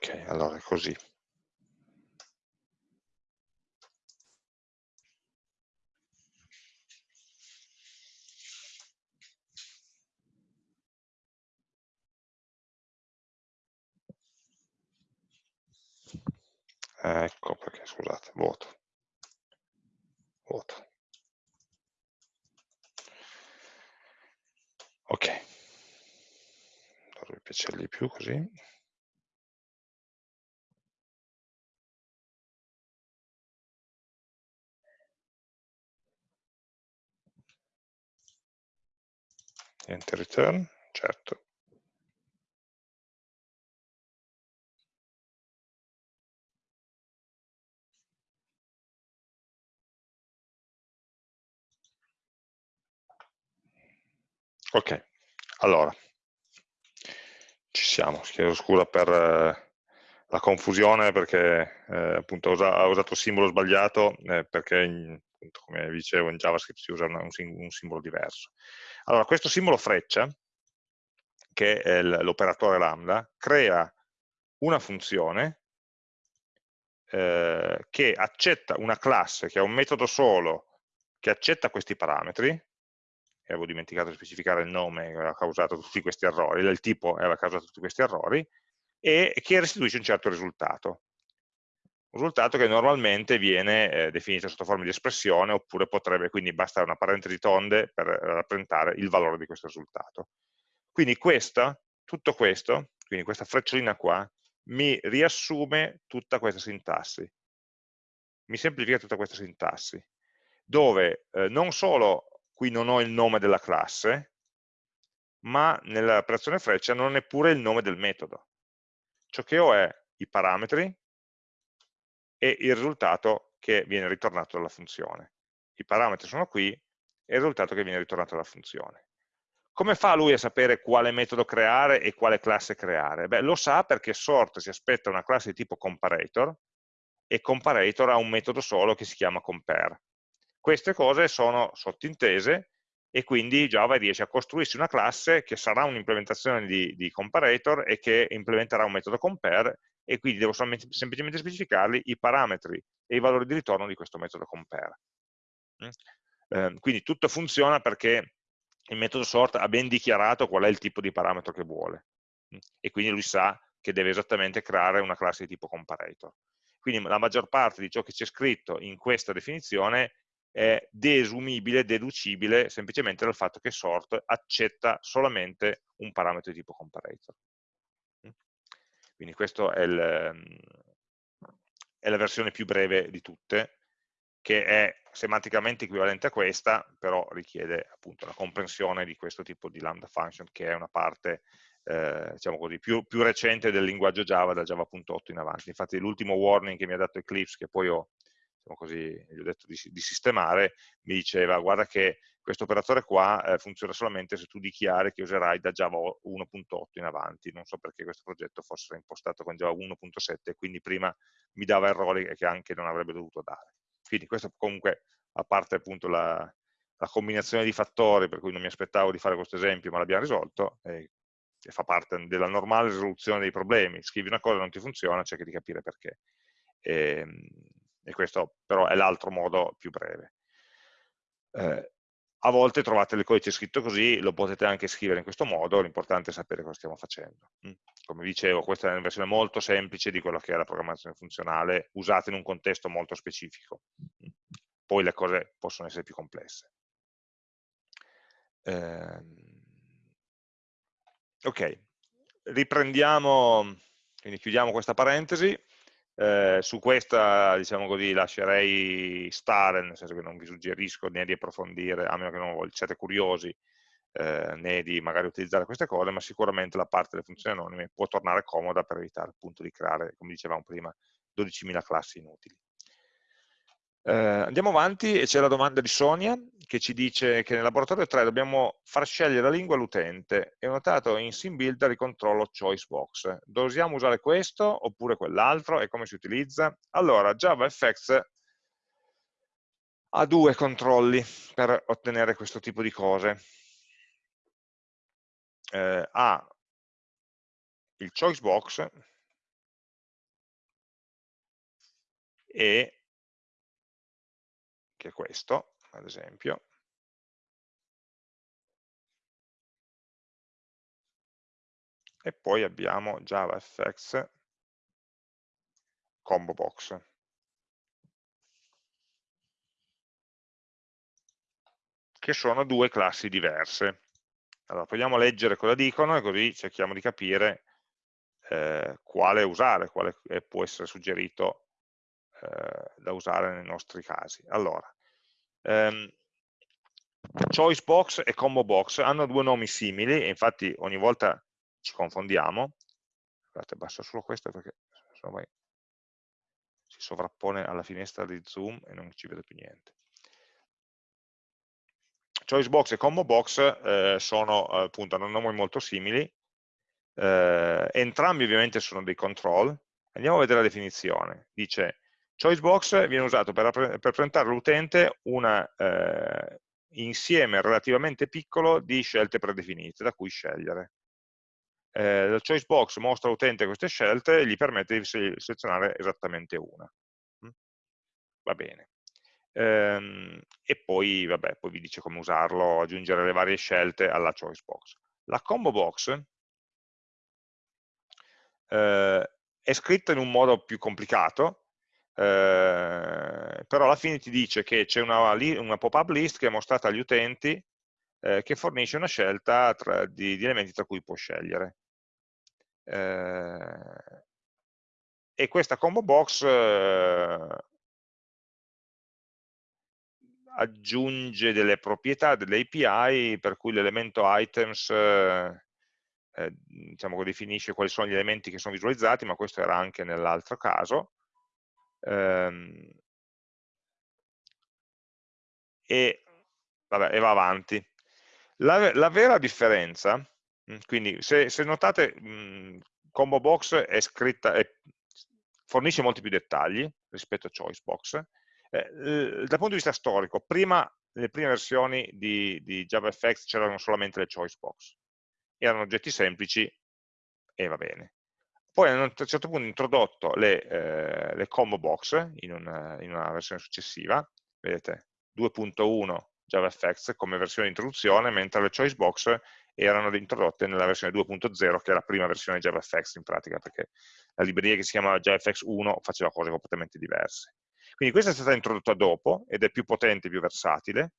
Ok, allora così. Ecco perché, scusate, vuoto. Vuoto. Ok. Dovrebbe piacergli di più così. Enter return, certo. Ok, allora, ci siamo, chiedo scusa per eh, la confusione perché eh, appunto ho usato il simbolo sbagliato eh, perché appunto, come dicevo in JavaScript si usa un, un simbolo diverso. Allora, questo simbolo freccia, che è l'operatore lambda, crea una funzione eh, che accetta una classe che ha un metodo solo che accetta questi parametri, e avevo dimenticato di specificare il nome che aveva causato tutti questi errori, il tipo aveva causato tutti questi errori, e che restituisce un certo risultato risultato che normalmente viene eh, definito sotto forma di espressione oppure potrebbe, quindi basta una parentesi tonde per rappresentare il valore di questo risultato. Quindi questa, tutto questo, quindi questa frecciolina qua, mi riassume tutta questa sintassi, mi semplifica tutta questa sintassi, dove eh, non solo qui non ho il nome della classe, ma nell'operazione freccia non ho neppure il nome del metodo. Ciò che ho è i parametri, e il risultato che viene ritornato dalla funzione. I parametri sono qui e il risultato che viene ritornato dalla funzione. Come fa lui a sapere quale metodo creare e quale classe creare? Beh, lo sa perché sort si aspetta una classe di tipo comparator, e comparator ha un metodo solo che si chiama compare. Queste cose sono sottintese e quindi Java riesce a costruirsi una classe che sarà un'implementazione di, di, comparator e che implementerà un metodo compare e quindi devo semplicemente specificargli i parametri e i valori di ritorno di questo metodo compare. Mm? Eh, quindi tutto funziona perché il metodo sort ha ben dichiarato qual è il tipo di parametro che vuole mm? e quindi lui sa che deve esattamente creare una classe di tipo comparator. Quindi la maggior parte di ciò che c'è scritto in questa definizione è desumibile, deducibile semplicemente dal fatto che sort accetta solamente un parametro di tipo comparator. Quindi questa è, è, la versione più breve di tutte, che è semanticamente equivalente a questa, però richiede appunto la comprensione di questo tipo di lambda function, che è una parte eh, diciamo così, più, più, recente del linguaggio Java, da Java.8 in avanti. Infatti l'ultimo warning che mi ha dato Eclipse, che poi ho diciamo così, gli ho detto di, di, sistemare, mi diceva guarda che questo operatore qua eh, funziona solamente se tu dichiari che userai da Java 1.8 in avanti, non so perché questo progetto fosse impostato con Java 1.7 e quindi prima mi dava errori che anche non avrebbe dovuto dare. Quindi questo comunque, a parte appunto la, la combinazione di fattori per cui non mi aspettavo di fare questo esempio ma l'abbiamo risolto, eh, che fa parte della normale risoluzione dei problemi, scrivi una cosa e non ti funziona, cerchi di capire perché. E, ehm, e questo però è l'altro modo più breve. Eh, a volte trovate il codice scritto così, lo potete anche scrivere in questo modo, l'importante è sapere cosa stiamo facendo. Mm. Come dicevo, questa è una versione molto semplice di quello che è la programmazione funzionale, usata in un contesto molto specifico. Mm. Poi le cose possono essere più complesse. Eh, ok, riprendiamo, quindi chiudiamo questa parentesi, eh, su questa, diciamo così, lascerei stare, nel senso che non vi suggerisco né di approfondire, a meno che non siate curiosi, eh, né di magari utilizzare queste cose, ma sicuramente la parte delle funzioni anonime può tornare comoda per evitare appunto di creare, come dicevamo prima, 12.000 classi inutili. Eh, andiamo avanti e c'è la domanda di Sonia che ci dice che nel laboratorio 3 dobbiamo far scegliere la lingua all'utente e ho notato in SimBuilder il controllo choice box. Dobbiamo usare questo oppure quell'altro e come si utilizza? Allora, JavaFX ha due controlli per ottenere questo tipo di cose. Eh, ha il choice box e che è questo, ad esempio, e poi abbiamo JavaFX combo box. che sono due classi diverse. Allora, proviamo a leggere cosa dicono e così cerchiamo di capire eh, quale usare, quale può essere suggerito eh, da usare nei nostri casi. Allora, ehm, choice box e combo box hanno due nomi simili infatti ogni volta ci confondiamo. Guardate, basta solo questo perché insomma, si sovrappone alla finestra di zoom e non ci vedo più niente. Choice box e combo box eh, sono appunto hanno nomi molto simili, eh, entrambi ovviamente sono dei control. Andiamo a vedere la definizione. Dice Choice box viene usato per, per presentare all'utente un eh, insieme relativamente piccolo di scelte predefinite da cui scegliere. Eh, la choice box mostra all'utente queste scelte e gli permette di selezionare esattamente una. Mm? Va bene. Ehm, e poi, vabbè, poi vi dice come usarlo, aggiungere le varie scelte alla choice box. La combo box eh, è scritta in un modo più complicato, eh, però alla fine ti dice che c'è una, una pop-up list che è mostrata agli utenti eh, che fornisce una scelta tra, di, di, elementi tra cui può scegliere. Eh, e questa combo box eh, aggiunge delle proprietà, delle API, per cui l'elemento items eh, diciamo che definisce quali sono gli elementi che sono visualizzati, ma questo era anche nell'altro caso, ehm, e, vabbè, e, va avanti. La, la vera differenza, mm, quindi se, se notate mh, combo box è scritta, è, fornisce molti più dettagli rispetto a Choicebox. Eh, dal punto di vista storico, prima, nelle prime versioni di, di JavaFX c'erano solamente le Choicebox, erano oggetti semplici e va bene. Poi hanno a un certo punto introdotto le, eh, le combo box in una, in una versione successiva, vedete, 2.1 JavaFX come versione di introduzione, mentre le choice box erano introdotte nella versione 2.0, che è la prima versione JavaFX in pratica, perché la libreria che si chiama JavaFX 1 faceva cose completamente diverse. Quindi questa è stata introdotta dopo ed è più potente, più versatile,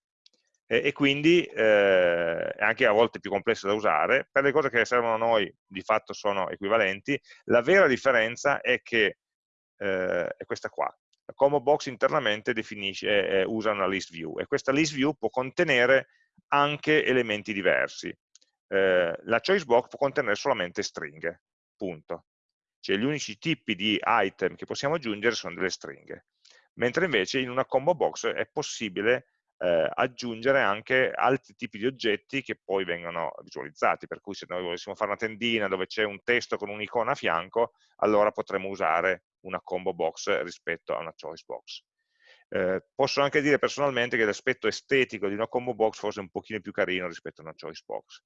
e, e quindi eh, è anche a volte più complessa da usare. Per le cose che servono a noi di fatto sono equivalenti. La vera differenza è che eh, è questa qua. La combo box internamente definisce, eh, usa una list view e questa list view può contenere anche elementi diversi. Eh, la choice box può contenere solamente stringhe, punto. Cioè gli unici tipi di item che possiamo aggiungere sono delle stringhe. Mentre invece in una combo box è possibile eh, aggiungere anche altri tipi di oggetti che poi vengono visualizzati, per cui se noi volessimo fare una tendina dove c'è un testo con un'icona a fianco, allora potremmo usare una combo box rispetto a una choice box. Eh, posso anche dire personalmente che l'aspetto estetico di una combo box fosse un pochino più carino rispetto a una choice box.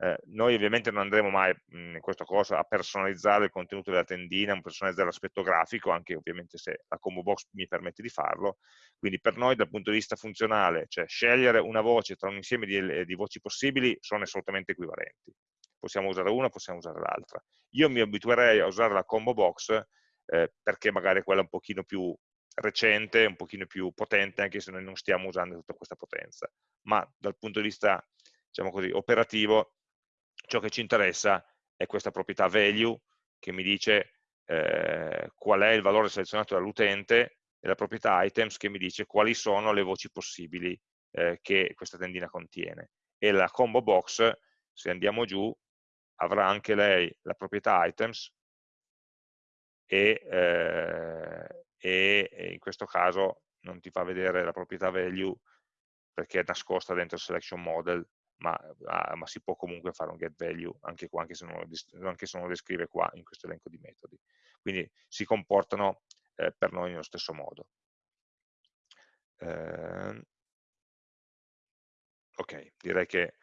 Eh, noi ovviamente non andremo mai mh, in questo corso a personalizzare il contenuto della tendina, a personalizzare l'aspetto grafico, anche ovviamente se la combo box mi permette di farlo, quindi per noi dal punto di vista funzionale, cioè scegliere una voce tra un insieme di, di voci possibili sono assolutamente equivalenti. Possiamo usare una, possiamo usare l'altra. Io mi abituerei a usare la combo box eh, perché magari è quella un pochino più recente, un pochino più potente, anche se noi non stiamo usando tutta questa potenza. Ma dal punto di vista, diciamo così, operativo, ciò che ci interessa è questa proprietà value che mi dice eh, qual è il valore selezionato dall'utente e la proprietà items che mi dice quali sono le voci possibili eh, che questa tendina contiene. E la combo box, se andiamo giù, avrà anche lei la proprietà items e, eh, e in questo caso non ti fa vedere la proprietà value perché è nascosta dentro il selection model ma, ah, ma, si può comunque fare un get value anche, qua, anche, se non lo, anche se non lo descrive qua in questo elenco di metodi. Quindi si comportano eh, per noi nello stesso modo. Eh, ok, direi che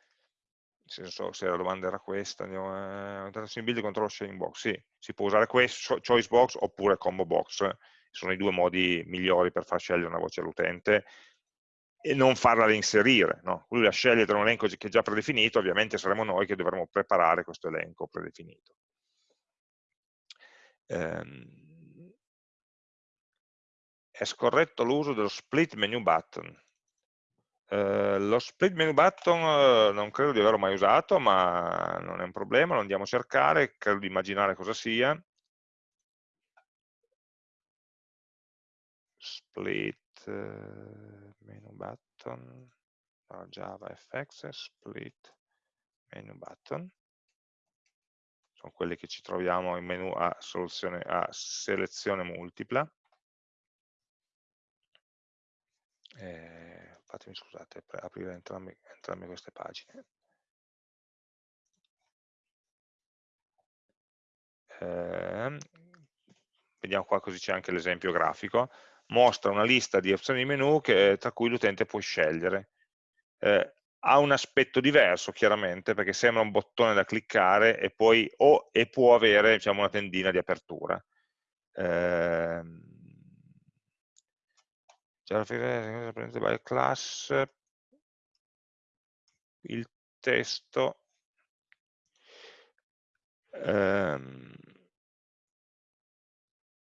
se, so, se, la domanda era questa, andiamo eh, in build control sharing box, sì, si può usare questo, choice box oppure combo box, sono i due modi migliori per far scegliere una voce all'utente e non farla reinserire. No? Lui la sceglie tra un elenco che è già predefinito, ovviamente saremo noi che dovremo preparare questo elenco predefinito. Ehm, è scorretto l'uso dello split menu button. Eh, lo split menu button eh, non credo di averlo mai usato, ma non è un problema, lo andiamo a cercare, credo di immaginare cosa sia. Split... Menu button no, Java split menu button. Sono quelli che ci troviamo in menu a, soluzione, a selezione multipla. Eh, fatemi scusate per aprire entrambi, entrambe queste pagine. Eh, vediamo qua così c'è anche l'esempio grafico mostra una lista di opzioni di menu che, tra cui l'utente può scegliere. Eh, ha un aspetto diverso chiaramente perché sembra un bottone da cliccare e poi o, e può avere diciamo, una tendina di apertura. Eh, class il testo ehm,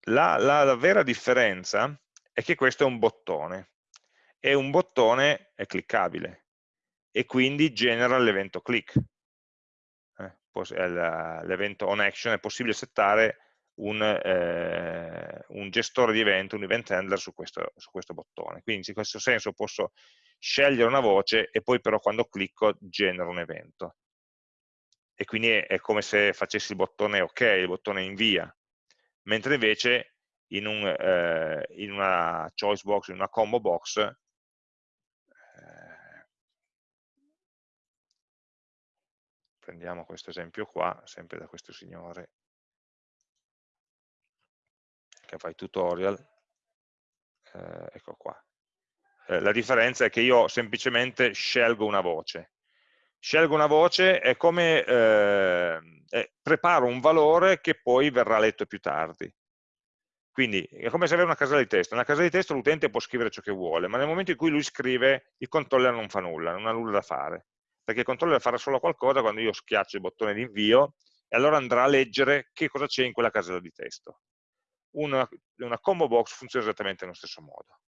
la, la, la vera differenza è che questo è un bottone e un bottone è cliccabile e quindi genera l'evento click. Eh, l'evento on action è possibile settare un, eh, un, gestore di evento, un event handler su questo, su questo bottone. Quindi in questo senso posso scegliere una voce e poi però quando clicco genero un evento. E quindi è, è come se facessi il bottone ok, il bottone invia. Mentre invece in, un, eh, in una choice box, in una combo box, eh, prendiamo questo esempio qua, sempre da questo signore, che fai tutorial, eh, ecco qua. Eh, la differenza è che io semplicemente scelgo una voce. Scelgo una voce è come eh, preparo un valore che poi verrà letto più tardi. Quindi è come se avere una casella di testo. Nella casella di testo l'utente può scrivere ciò che vuole, ma nel momento in cui lui scrive il controller non fa nulla, non ha nulla da fare. Perché il controller farà solo qualcosa quando io schiaccio il bottone di invio e allora andrà a leggere che cosa c'è in quella casella di testo. Una, una combo box funziona esattamente nello stesso modo.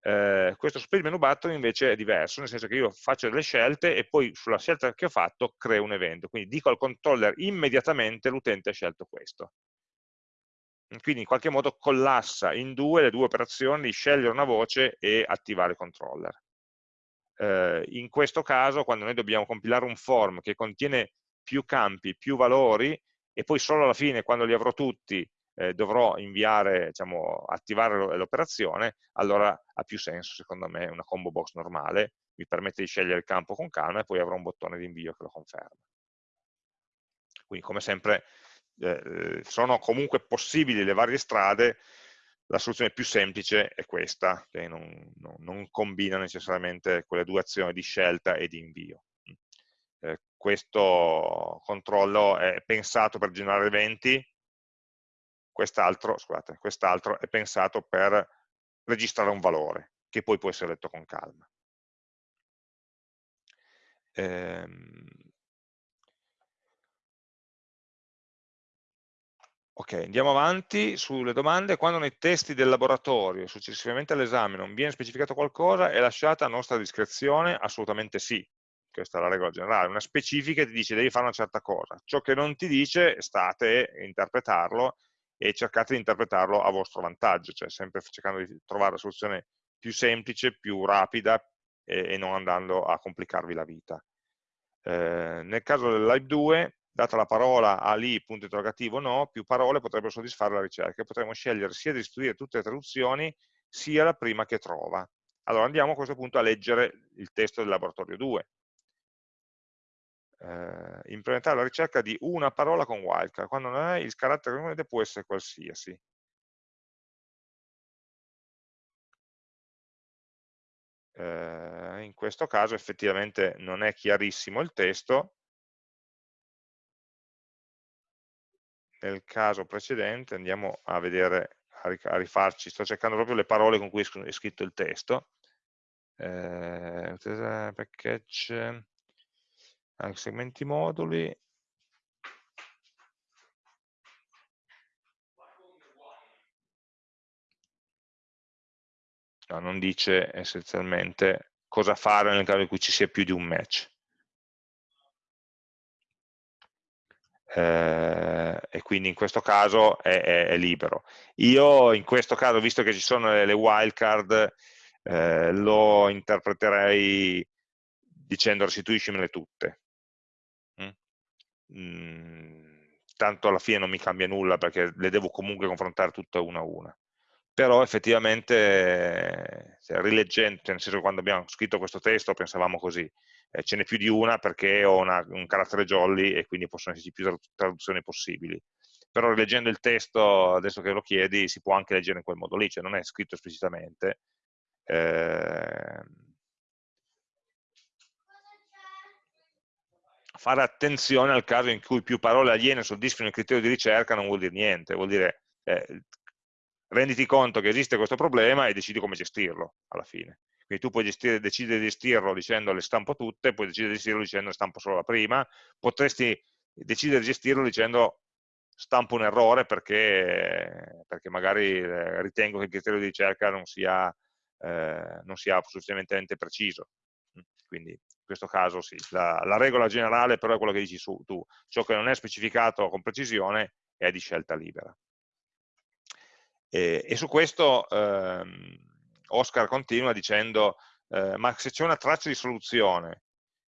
Eh, questo split menu button invece è diverso, nel senso che io faccio delle scelte e poi sulla scelta che ho fatto creo un evento, quindi dico al controller immediatamente l'utente ha scelto questo. Quindi in qualche modo collassa in due le due operazioni di scegliere una voce e attivare il controller. Eh, in questo caso, quando noi dobbiamo compilare un form che contiene più campi, più valori, e poi solo alla fine, quando li avrò tutti, eh, dovrò inviare, diciamo, attivare l'operazione, allora ha più senso secondo me una combo box normale, mi permette di scegliere il campo con calma e poi avrò un bottone di invio che lo conferma. Quindi come sempre eh, sono comunque possibili le varie strade, la soluzione più semplice è questa, che non, non, non combina necessariamente quelle due azioni di scelta e di invio. Eh, questo controllo è pensato per generare eventi, quest'altro quest è pensato per registrare un valore, che poi può essere letto con calma. Ehm... Ok, andiamo avanti sulle domande. Quando nei testi del laboratorio, successivamente all'esame, non viene specificato qualcosa, è lasciata a nostra discrezione? Assolutamente sì. Questa è la regola generale. Una specifica ti dice devi fare una certa cosa. Ciò che non ti dice, state a interpretarlo e cercate di interpretarlo a vostro vantaggio, cioè sempre cercando di trovare la soluzione più semplice, più rapida e, non andando a complicarvi la vita. Eh, nel caso del Live 2, data la parola a lì, punto interrogativo no, più parole potrebbero soddisfare la ricerca. Potremmo scegliere sia di istruire tutte le traduzioni, sia la prima che trova. Allora andiamo a questo punto a leggere il testo del laboratorio 2 eh, implementare la ricerca di una parola con wildcard, quando non è il carattere componente può essere qualsiasi. Eh, in questo caso effettivamente non è chiarissimo il testo, nel caso precedente andiamo a vedere, a rifarci, sto cercando proprio le parole con cui è scritto il testo, eh, package, anche segmenti moduli, no, non dice essenzialmente cosa fare nel caso in cui ci sia più di un match. Eh, e quindi in questo caso è, è, è, libero. Io in questo caso, visto che ci sono le, le wildcard, eh, lo interpreterei dicendo restituiscimele tutte, Mhmm, tanto alla fine non mi cambia nulla perché le devo comunque confrontare tutte una a una. Però effettivamente, cioè, rileggendo, cioè nel senso che quando abbiamo scritto questo testo pensavamo così, eh, ce n'è più di una perché ho una, un carattere jolly e quindi possono esserci più traduzioni possibili. Però rileggendo il testo, adesso che lo chiedi, si può anche leggere in quel modo lì, cioè non è scritto esplicitamente. Eh, fare attenzione al caso in cui più parole aliene soddisfino il criterio di ricerca non vuol dire niente, vuol dire eh, renditi conto che esiste questo problema e decidi come gestirlo alla fine. Quindi tu puoi gestire, decidere di gestirlo dicendo le stampo tutte, puoi decidere di gestirlo dicendo le stampo solo la prima, potresti decidere di gestirlo dicendo stampo un errore perché, perché magari eh, ritengo che il criterio di ricerca non sia, eh, sia sufficientemente preciso. Quindi questo caso sì, la, la, regola generale però è quello che dici su, tu, ciò che non è specificato con precisione è di scelta libera. E, e su questo ehm, Oscar continua dicendo, eh, ma se c'è una traccia di soluzione,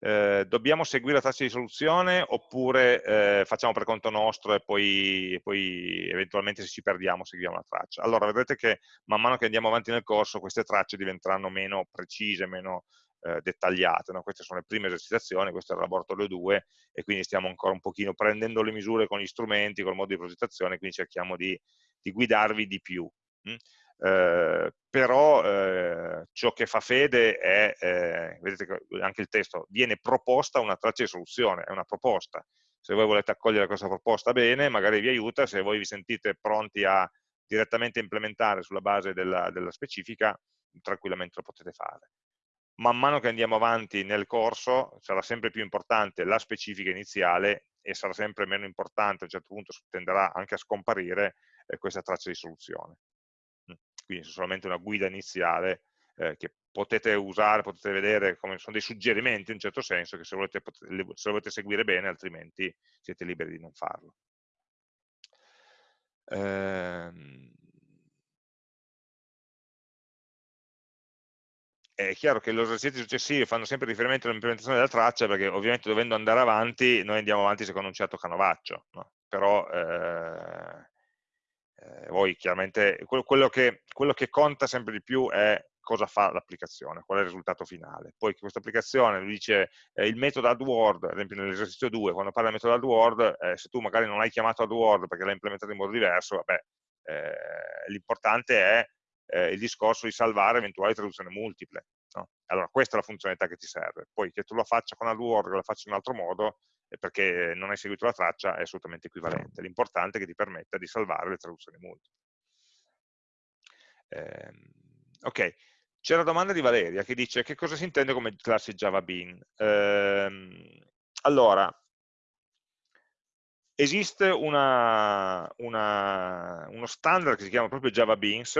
eh, dobbiamo seguire la traccia di soluzione oppure eh, facciamo per conto nostro e poi, e poi, eventualmente se ci perdiamo seguiamo la traccia. Allora vedrete che man mano che andiamo avanti nel corso queste tracce diventeranno meno precise, meno, eh, dettagliate. No? Queste sono le prime esercitazioni, questo è il laboratorio 2 e quindi stiamo ancora un pochino prendendo le misure con gli strumenti, col modo di progettazione, quindi cerchiamo di di guidarvi di più. Mm? Eh, però eh, ciò che fa fede è, eh, vedete che anche il testo, viene proposta una traccia di soluzione, è una proposta. Se voi volete accogliere questa proposta bene, magari vi aiuta, se voi vi sentite pronti a direttamente implementare sulla base della, della specifica, tranquillamente lo potete fare. Man mano che andiamo avanti nel corso sarà sempre più importante la specifica iniziale e sarà sempre meno importante, a un certo punto tenderà anche a scomparire eh, questa traccia di soluzione quindi solamente una guida iniziale eh, che potete usare, potete vedere come sono dei suggerimenti in un certo senso che se volete, se volete seguire bene altrimenti siete liberi di non farlo. Ehm... È chiaro che gli esercizi successivi fanno sempre riferimento all'implementazione della traccia perché ovviamente dovendo andare avanti noi andiamo avanti secondo un certo canovaccio, no? però eh, eh, poi chiaramente quello che, quello che, conta sempre di più è cosa fa l'applicazione, qual è il risultato finale. Poi questa applicazione lui dice eh, il metodo AdWord, ad esempio nell'esercizio 2, quando parla del metodo AdWord, eh, se tu magari non hai chiamato AdWord perché l'hai implementato in modo diverso, vabbè, eh, l'importante è eh, il discorso di salvare eventuali traduzioni multiple. No? Allora questa è la funzionalità che ti serve. Poi che tu la faccia con AdWord o la faccia in un altro modo, perché non hai seguito la traccia è assolutamente equivalente. L'importante è che ti permetta di salvare le traduzioni multiple. Eh, ok, c'è la domanda di Valeria che dice che cosa si intende come classe Java Bean. Eh, allora, esiste una, una, uno standard che si chiama proprio Java Beans,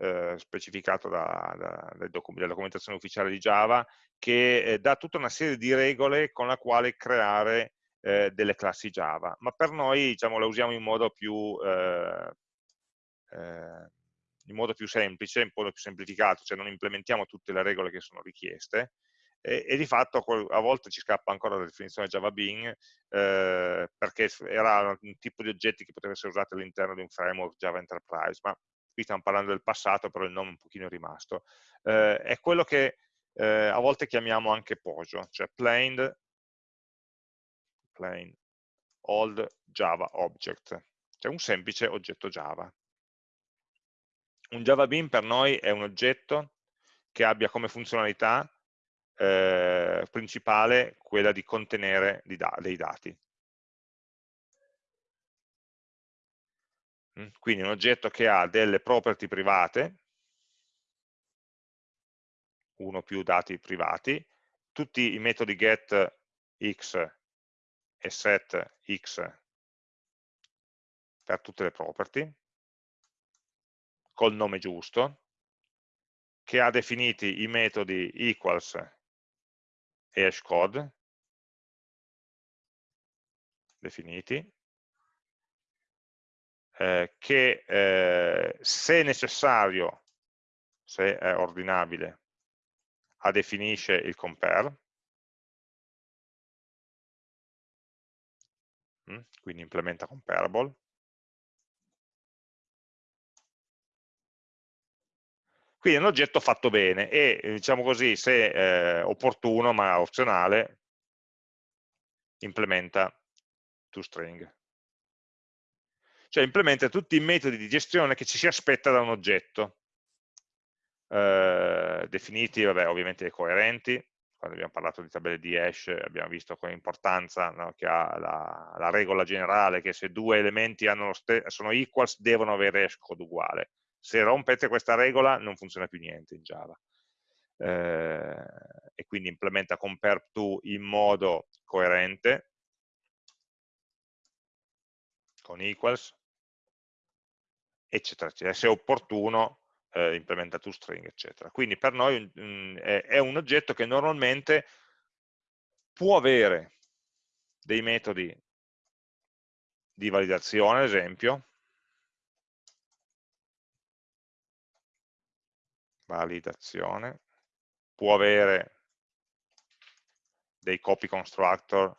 eh, specificato da, da, dalla documentazione ufficiale di Java, che eh, dà tutta una serie di regole con la quale creare eh, delle classi Java, ma per noi diciamo, la usiamo in modo più, eh, eh, in modo più semplice, in modo più semplificato, cioè non implementiamo tutte le regole che sono richieste, e, e, di fatto a volte ci scappa ancora la definizione Java Bean eh, perché era un tipo di oggetti che poteva essere usato all'interno di un framework Java Enterprise, ma qui stiamo parlando del passato, però il nome è un pochino rimasto. Eh, è quello che eh, a volte chiamiamo anche POJO, cioè Plain, plain old Java object, cioè un semplice oggetto Java. Un Java Bean per noi è un oggetto che abbia come funzionalità eh, principale quella di contenere dei dati. Quindi un oggetto che ha delle property private, uno più dati privati, tutti i metodi get x e set x per tutte le property, col nome giusto, che ha definiti i metodi equals e hashcode, definiti, eh, che eh, se necessario, se è ordinabile, definisce il compare, mm, quindi implementa comparable, Quindi è un oggetto fatto bene e, diciamo così, se eh, opportuno, ma opzionale, implementa toString cioè implementa tutti i metodi di gestione che ci si aspetta da un oggetto, eh, definiti vabbè, ovviamente coerenti, quando abbiamo parlato di tabelle di hash abbiamo visto con importanza no, che ha la, la, regola generale che se due elementi sono equals devono avere hash code uguale. Se rompete questa regola non funziona più niente in Java. Eh, e quindi implementa compare to in modo coerente con equals eccetera, eccetera. Se è opportuno eh, implementa toString, eccetera. Quindi per noi mh, è, è un oggetto che normalmente può avere dei metodi di validazione, ad esempio, validazione, può avere dei copy constructor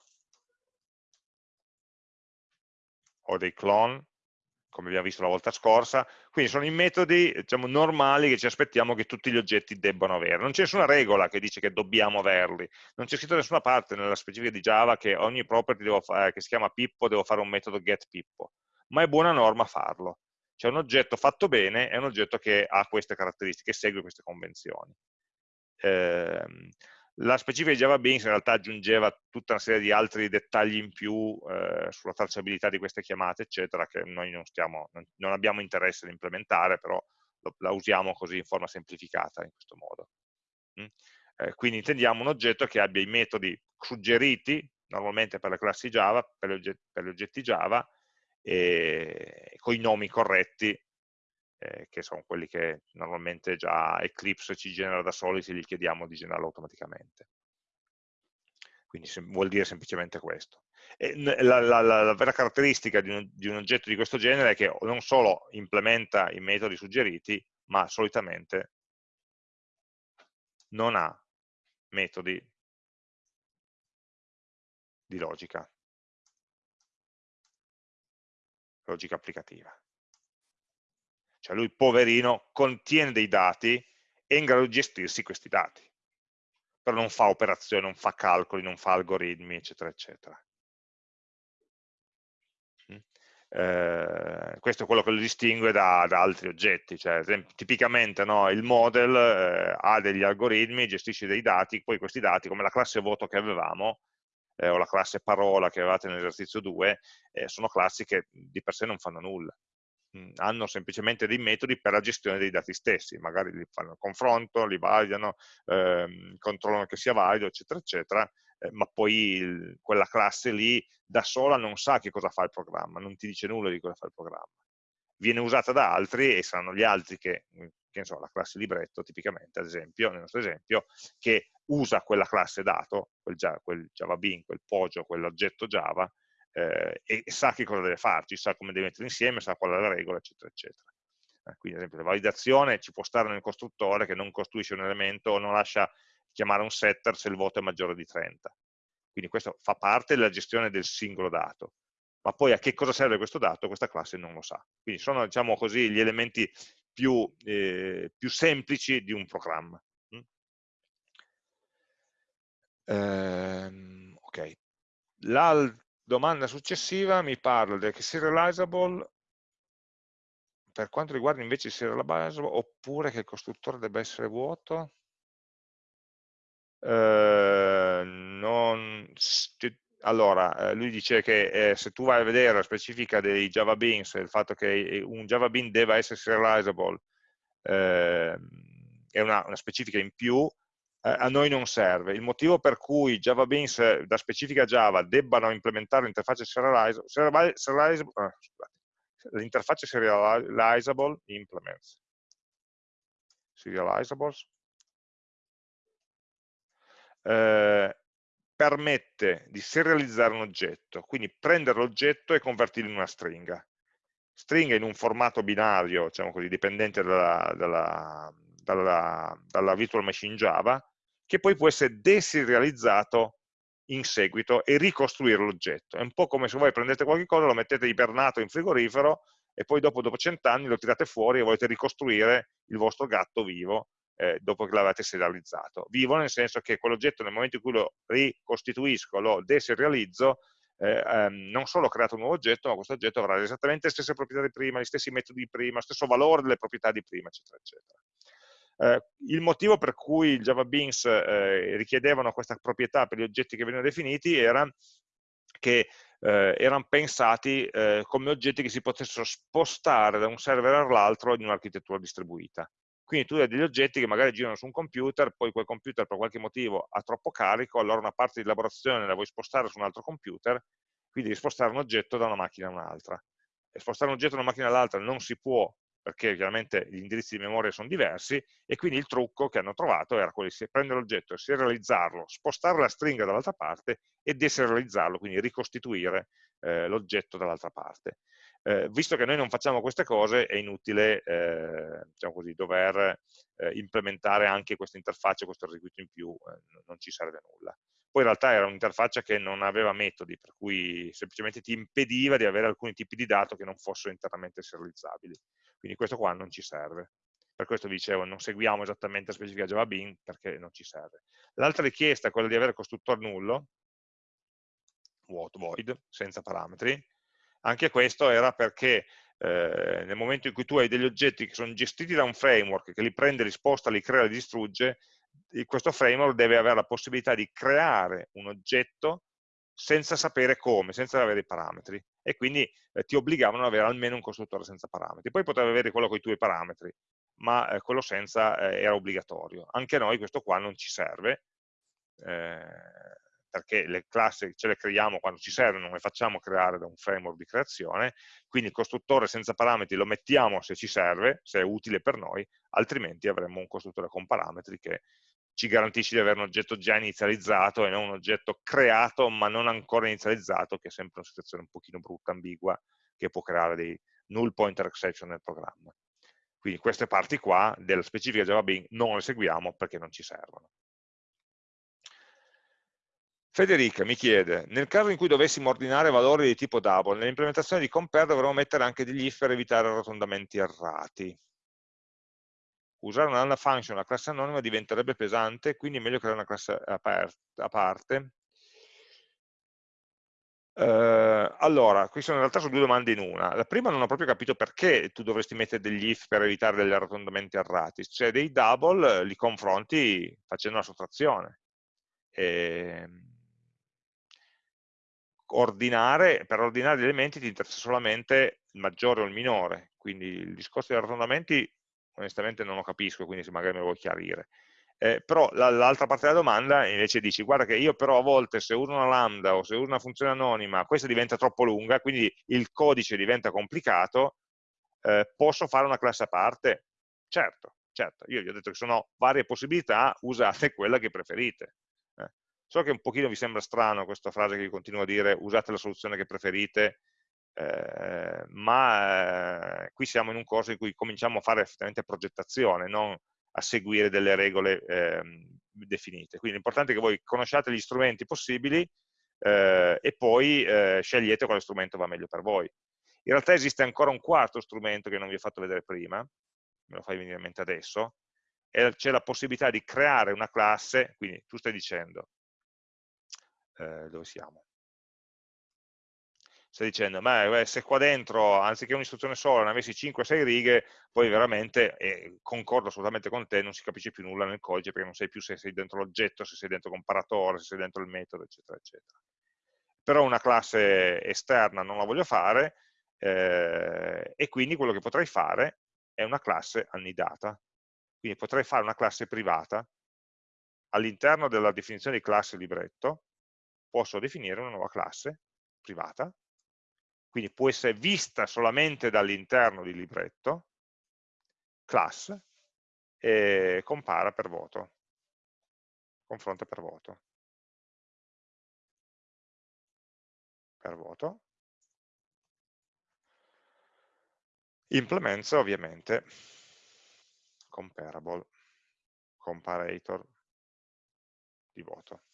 o dei clone, come abbiamo visto la volta scorsa, quindi sono i metodi diciamo, normali che ci aspettiamo che tutti gli oggetti debbano avere. Non c'è nessuna regola che dice che dobbiamo averli, non c'è scritto da nessuna parte nella specifica di Java che ogni property fare, che si chiama Pippo devo fare un metodo getPippo, ma è buona norma farlo. Cioè un oggetto fatto bene è un oggetto che ha queste caratteristiche, segue queste convenzioni. Eh, la specifica di Java Beans in realtà aggiungeva tutta una serie di altri dettagli in più eh, sulla tracciabilità di queste chiamate, eccetera, che noi non, stiamo, non, non abbiamo interesse ad implementare, però lo, la usiamo così in forma semplificata in questo modo. Mm? Eh, quindi intendiamo un oggetto che abbia i metodi suggeriti, normalmente per le classi Java, per gli oggetti, per gli oggetti Java, con i nomi corretti eh, che sono quelli che normalmente già Eclipse ci genera da soli se gli chiediamo di generarlo automaticamente. Quindi vuol dire semplicemente questo. La, la, la, la, vera caratteristica di un, di un, oggetto di questo genere è che non solo implementa i metodi suggeriti, ma solitamente non ha metodi di logica, logica applicativa. Cioè lui, poverino, contiene dei dati e è in grado di gestirsi questi dati. Però non fa operazioni, non fa calcoli, non fa algoritmi, eccetera, eccetera. Mm? Eh, questo è quello che lo distingue da, da altri oggetti, cioè, tipicamente no, il model eh, ha degli algoritmi, gestisce dei dati, poi questi dati, come la classe voto che avevamo, eh, o la classe parola che avevate nell'esercizio 2, eh, sono classi che di per sé non fanno nulla hanno semplicemente dei metodi per la gestione dei dati stessi, magari li fanno il confronto, li validano, ehm, controllano che sia valido, eccetera, eccetera, eh, ma poi il, quella classe lì da sola non sa che cosa fa il programma, non ti dice nulla di cosa fa il programma. Viene usata da altri e saranno gli altri che, che ne so, la classe libretto tipicamente, ad esempio, nel nostro esempio, che usa quella classe dato, quel, quel Java Bean, quel Poggio, quell'oggetto Java, eh, e sa che cosa deve farci, sa come deve mettere insieme, sa qual è la regola, eccetera, eccetera. Eh, quindi, ad esempio, la validazione ci può stare nel costruttore che non costruisce un elemento o non lascia chiamare un setter se il voto è maggiore di 30. Quindi questo fa parte della gestione del singolo dato. Ma poi a che cosa serve questo dato? Questa classe non lo sa. Quindi sono, diciamo così, gli elementi più, eh, più semplici di un programma. Mm? Ehm, ok. Domanda successiva mi parla del serializable per quanto riguarda invece il serializable oppure che il costruttore debba essere vuoto? Eh, non, allora, eh, lui dice che eh, se tu vai a vedere la specifica dei Java Beans, il fatto che un Java Bean deve essere serializable eh, è una, una, specifica in più, eh, a noi non serve. Il motivo per cui Java Beans eh, da specifica Java debbano implementare l'interfaccia serializable, serializable ah, l'interfaccia serializable implements serializables eh, permette di serializzare un oggetto, quindi prendere l'oggetto e convertirlo in una stringa. Stringa in un formato binario, diciamo così, dipendente dalla, dalla, dalla, dalla virtual machine Java, che poi può essere deserializzato in seguito e ricostruire l'oggetto. È un po' come se voi prendete qualche cosa, lo mettete ibernato in frigorifero e poi dopo, dopo cent'anni lo tirate fuori e volete ricostruire il vostro gatto vivo eh, dopo che l'avete serializzato. Vivo nel senso che quell'oggetto nel momento in cui lo ricostituisco, lo deserializzo, eh, ehm, non solo ho creato un nuovo oggetto, ma questo oggetto avrà esattamente le stesse proprietà di prima, gli stessi metodi di prima, lo stesso valore delle proprietà di prima, eccetera, eccetera. Eh, il motivo per cui il Java Beans eh, richiedevano questa proprietà per gli oggetti che venivano definiti era che eh, erano pensati eh, come oggetti che si potessero spostare da un server all'altro in un'architettura distribuita. Quindi tu hai degli oggetti che magari girano su un computer, poi quel computer per qualche motivo ha troppo carico, allora una parte di elaborazione la vuoi spostare su un altro computer, quindi devi spostare un oggetto da una macchina a un'altra. E spostare un oggetto da una macchina all'altra non si può perché chiaramente gli indirizzi di memoria sono diversi, e quindi il trucco che hanno trovato era quello di prendere l'oggetto, serializzarlo, spostare la stringa dall'altra parte e deserializzarlo, quindi ricostituire eh, l'oggetto dall'altra parte. Eh, visto che noi non facciamo queste cose, è inutile eh, diciamo così, dover eh, implementare anche questa interfaccia, questo requisito in più, eh, non ci serve nulla. Poi in realtà era un'interfaccia che non aveva metodi, per cui semplicemente ti impediva di avere alcuni tipi di dato che non fossero internamente serializzabili. Quindi questo qua non ci serve. Per questo dicevo, non seguiamo esattamente la specifica Java Bean perché non ci serve. L'altra richiesta è quella di avere costruttore nullo, vuoto, void, senza parametri. Anche questo era perché eh, nel momento in cui tu hai degli oggetti che sono gestiti da un framework che li prende, li sposta, li crea, li distrugge, questo framework deve avere la possibilità di creare un oggetto senza sapere come, senza avere i parametri e quindi eh, ti obbligavano ad avere almeno un costruttore senza parametri. Poi potevi avere quello con i tuoi parametri, ma eh, quello senza eh, era obbligatorio. Anche noi questo qua non ci serve, eh, perché le classi ce le creiamo quando ci servono, non le facciamo creare da un framework di creazione, quindi il costruttore senza parametri lo mettiamo se ci serve, se è utile per noi, altrimenti avremmo un costruttore con parametri che ci garantisce di avere un oggetto già inizializzato e non un oggetto creato ma non ancora inizializzato, che è sempre una situazione un pochino brutta, ambigua, che può creare dei null pointer exception nel programma. Quindi queste parti qua della specifica Java Bean non le seguiamo perché non ci servono. Federica mi chiede, nel caso in cui dovessimo ordinare valori di tipo double, nell'implementazione di compare dovremmo mettere anche degli if per evitare arrotondamenti errati. Usare una function, una classe anonima, diventerebbe pesante, quindi è meglio creare una classe a parte. Uh, allora, qui sono in realtà sono due domande in una. La prima non ho proprio capito perché tu dovresti mettere degli if per evitare degli arrotondamenti errati. Cioè dei double li confronti facendo una sottrazione. E ehm, ordinare, per ordinare gli elementi ti interessa solamente il maggiore o il minore, quindi il discorso degli arrotondamenti onestamente non lo capisco, quindi se magari me lo vuoi chiarire. Eh, però l'altra parte della domanda invece dici, guarda che io però a volte se uso una lambda o se uso una funzione anonima, questa diventa troppo lunga, quindi il codice diventa complicato, eh, posso fare una classe a parte? Certo, certo, io vi ho detto che sono varie possibilità, usate quella che preferite. So che un pochino vi sembra strano questa frase che vi continuo a dire, usate la soluzione che preferite, eh, ma eh, qui siamo in un corso in cui cominciamo a fare effettivamente progettazione, non a seguire delle regole eh, definite. Quindi l'importante è che voi conosciate gli strumenti possibili eh, e poi eh, scegliete quale strumento va meglio per voi. In realtà esiste ancora un quarto strumento che non vi ho fatto vedere prima, me lo fai venire in mente adesso, e c'è la possibilità di creare una classe, quindi tu stai dicendo, dove siamo? Stai dicendo, ma se qua dentro, anziché un'istruzione sola, ne avessi 5-6 righe, poi veramente, e concordo assolutamente con te, non si capisce più nulla nel codice, perché non sai più se sei dentro l'oggetto, se sei dentro il comparatore, se sei dentro il metodo, eccetera, eccetera. Però una classe esterna non la voglio fare, eh, e quindi quello che potrei fare è una classe annidata. Quindi potrei fare una classe privata all'interno della definizione di classe libretto, posso definire una nuova classe privata, quindi può essere vista solamente dall'interno di libretto, class, e compara per voto, confronta per voto. Per voto. Implements ovviamente comparable, comparator di voto.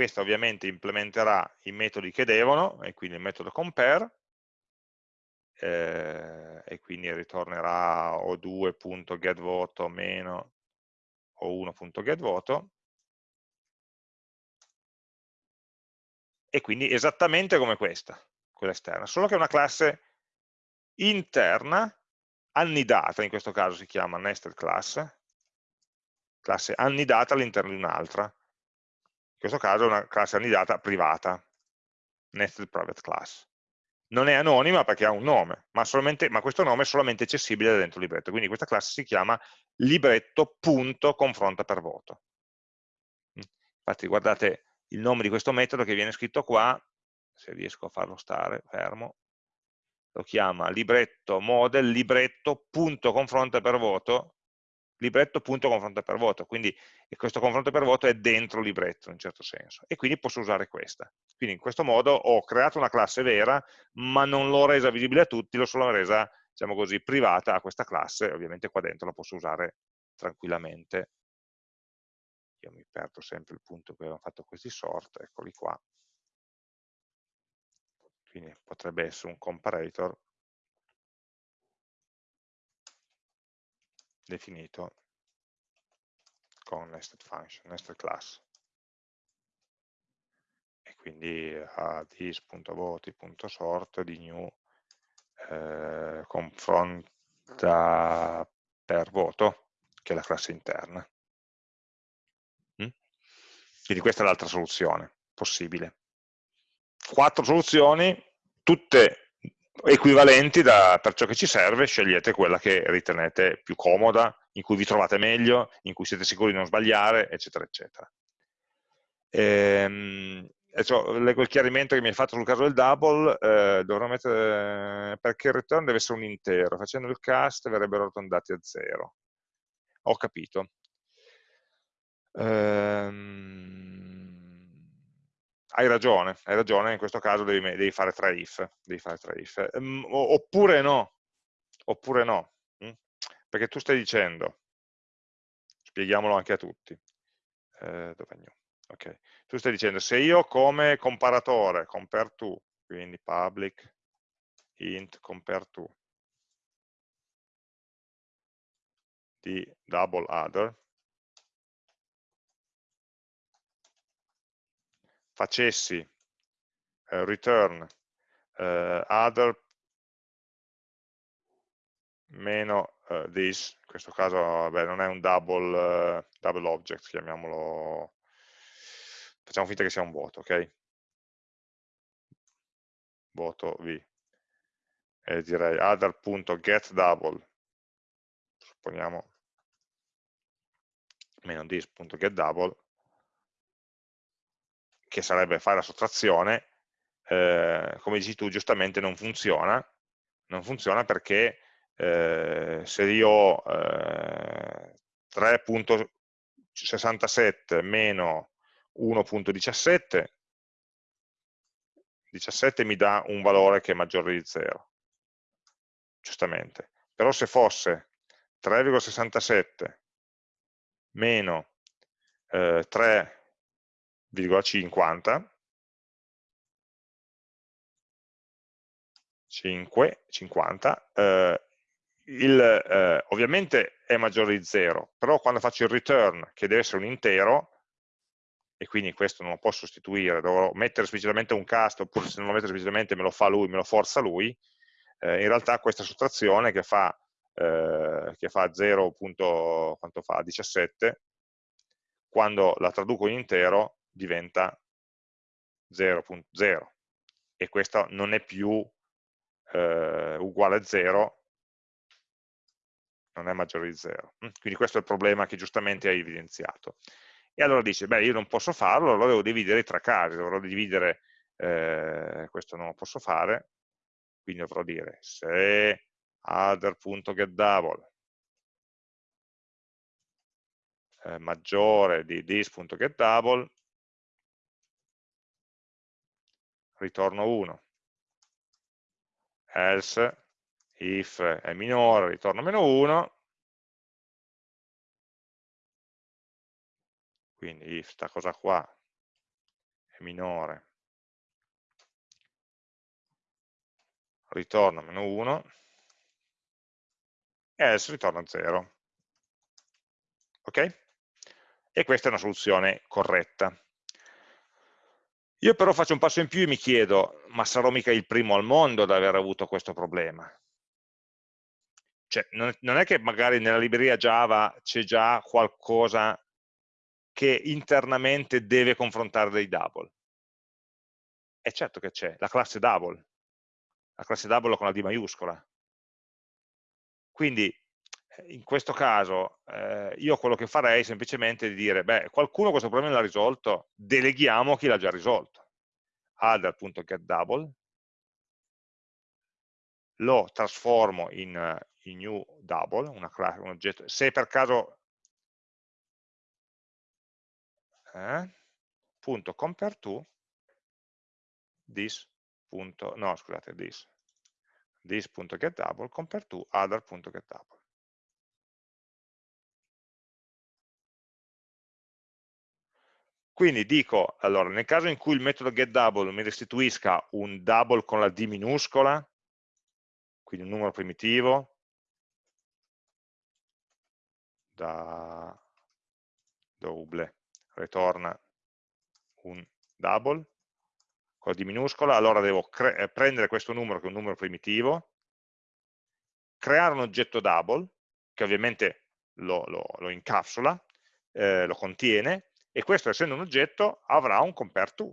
Questa ovviamente implementerà i metodi che devono, e quindi il metodo compare, eh, e quindi ritornerà o 2.getVoto meno o 1.getVoto, e quindi esattamente come questa, quella esterna, solo che è una classe interna, annidata, in questo caso si chiama nested class, classe annidata all'interno di un'altra, in questo caso è una classe annidata privata, nested private class. Non è anonima perché ha un nome, ma, ma questo nome è solamente accessibile da dentro il libretto, quindi questa classe si chiama libretto.confronta per voto. Infatti guardate il nome di questo metodo che viene scritto qua, se riesco a farlo stare fermo, lo chiama libretto model libretto.confronta per voto libretto punto confronto per voto, quindi questo confronto per voto è dentro libretto in un certo senso, e quindi posso usare questa. Quindi in questo modo ho creato una classe vera, ma non l'ho resa visibile a tutti, l'ho solo resa, diciamo così, privata a questa classe, ovviamente qua dentro la posso usare tranquillamente. Io mi perdo sempre il punto che avevamo fatto questi sort, eccoli qua. Quindi potrebbe essere un comparator definito con nested function, nested class. E quindi a this.voti.sort di new eh, confronta per voto, che è la classe interna. Mm? Quindi questa è l'altra soluzione possibile. Quattro soluzioni, tutte equivalenti da, per ciò che ci serve, scegliete quella che ritenete più comoda, in cui vi trovate meglio, in cui siete sicuri di non sbagliare, eccetera, eccetera. Ehm, cioè, leggo il chiarimento che mi hai fatto sul caso del double, eh, dovrò mettere, perché il return deve essere un intero, facendo il cast verrebbero arrotondati a zero. Ho capito. Ehm, hai ragione, hai ragione, in questo caso devi, devi fare tre if, fare tre if. Ehm, oppure no, oppure no, hm? perché tu stai dicendo, spieghiamolo anche a tutti, eh, dove new? Ok, tu stai dicendo se io come comparatore, compare to, quindi public int compare to, di double other, facessi eh, return eh, other meno uh, this, in questo caso vabbè, non è un double, uh, double object, chiamiamolo facciamo finta che sia un voto, ok? Voto V. E direi other.getDouble, supponiamo meno this.getDouble, che sarebbe fare la sottrazione, eh, come dici tu giustamente non funziona, non funziona perché eh, se io eh, 3.67 meno 1.17, 17 mi dà un valore che è maggiore di 0, giustamente. Però se fosse 3,67 meno eh, 3,50, 5, 50, eh, il, eh, ovviamente è maggiore di 0, però quando faccio il return, che deve essere un intero, e quindi questo non lo posso sostituire, devo mettere esplicitamente un cast, oppure se non lo metto esplicitamente me lo fa lui, me lo forza lui, eh, in realtà questa sottrazione che fa, eh, che fa 0. quanto fa? 17, quando la traduco in intero diventa 0.0 e questo non è più eh, uguale a 0 non è maggiore di 0 quindi questo è il problema che giustamente hai evidenziato. E allora dice, beh, io non posso farlo, allora devo dividere i tre casi, dovrò dividere, eh, questo non lo posso fare, quindi dovrò dire se other.getDouble eh, maggiore di this.getDouble, ritorno 1, else if è minore, ritorno meno 1, quindi if sta cosa qua è minore, ritorna meno 1, e else ritorna 0. Ok? E questa è una soluzione corretta. Io però faccio un passo in più e mi chiedo, ma sarò mica il primo al mondo ad aver avuto questo problema? Cioè, non è che magari nella libreria Java c'è già qualcosa che internamente deve confrontare dei double. E certo che c'è, la classe double, la classe double con la D maiuscola. Quindi in questo caso eh, io quello che farei è semplicemente di dire, beh, qualcuno questo problema l'ha risolto, deleghiamo chi l'ha già risolto. Other.getDouble, lo trasformo in, in new double, una classe, un oggetto, se per caso eh, punto compare to this punto, no scusate this this.getDouble compare to other.getDouble quindi dico, allora, nel caso in cui il metodo getDouble mi restituisca un double con la D minuscola, quindi un numero primitivo, da double, ritorna un double, con la D minuscola, allora devo eh, prendere questo numero che è un numero primitivo, creare un oggetto double, che ovviamente lo, lo, lo incapsula, eh, lo contiene, e questo essendo un oggetto avrà un compare to.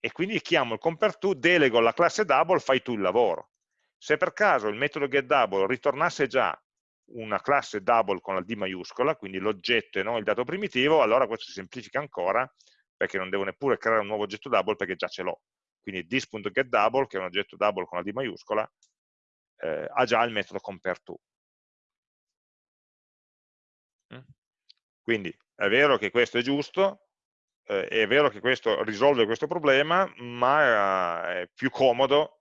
E quindi chiamo il compare to, delego alla classe double, fai tu il lavoro. Se per caso il metodo getDouble ritornasse già una classe double con la D maiuscola, quindi l'oggetto e non il dato primitivo, allora questo si semplifica ancora perché non devo neppure creare un nuovo oggetto double perché già ce l'ho. Quindi this.getDouble, che è un oggetto double con la D maiuscola, eh, ha già il metodo compareTo. Mm? Quindi è vero che questo è giusto, eh, è vero che questo risolve questo problema, ma è più comodo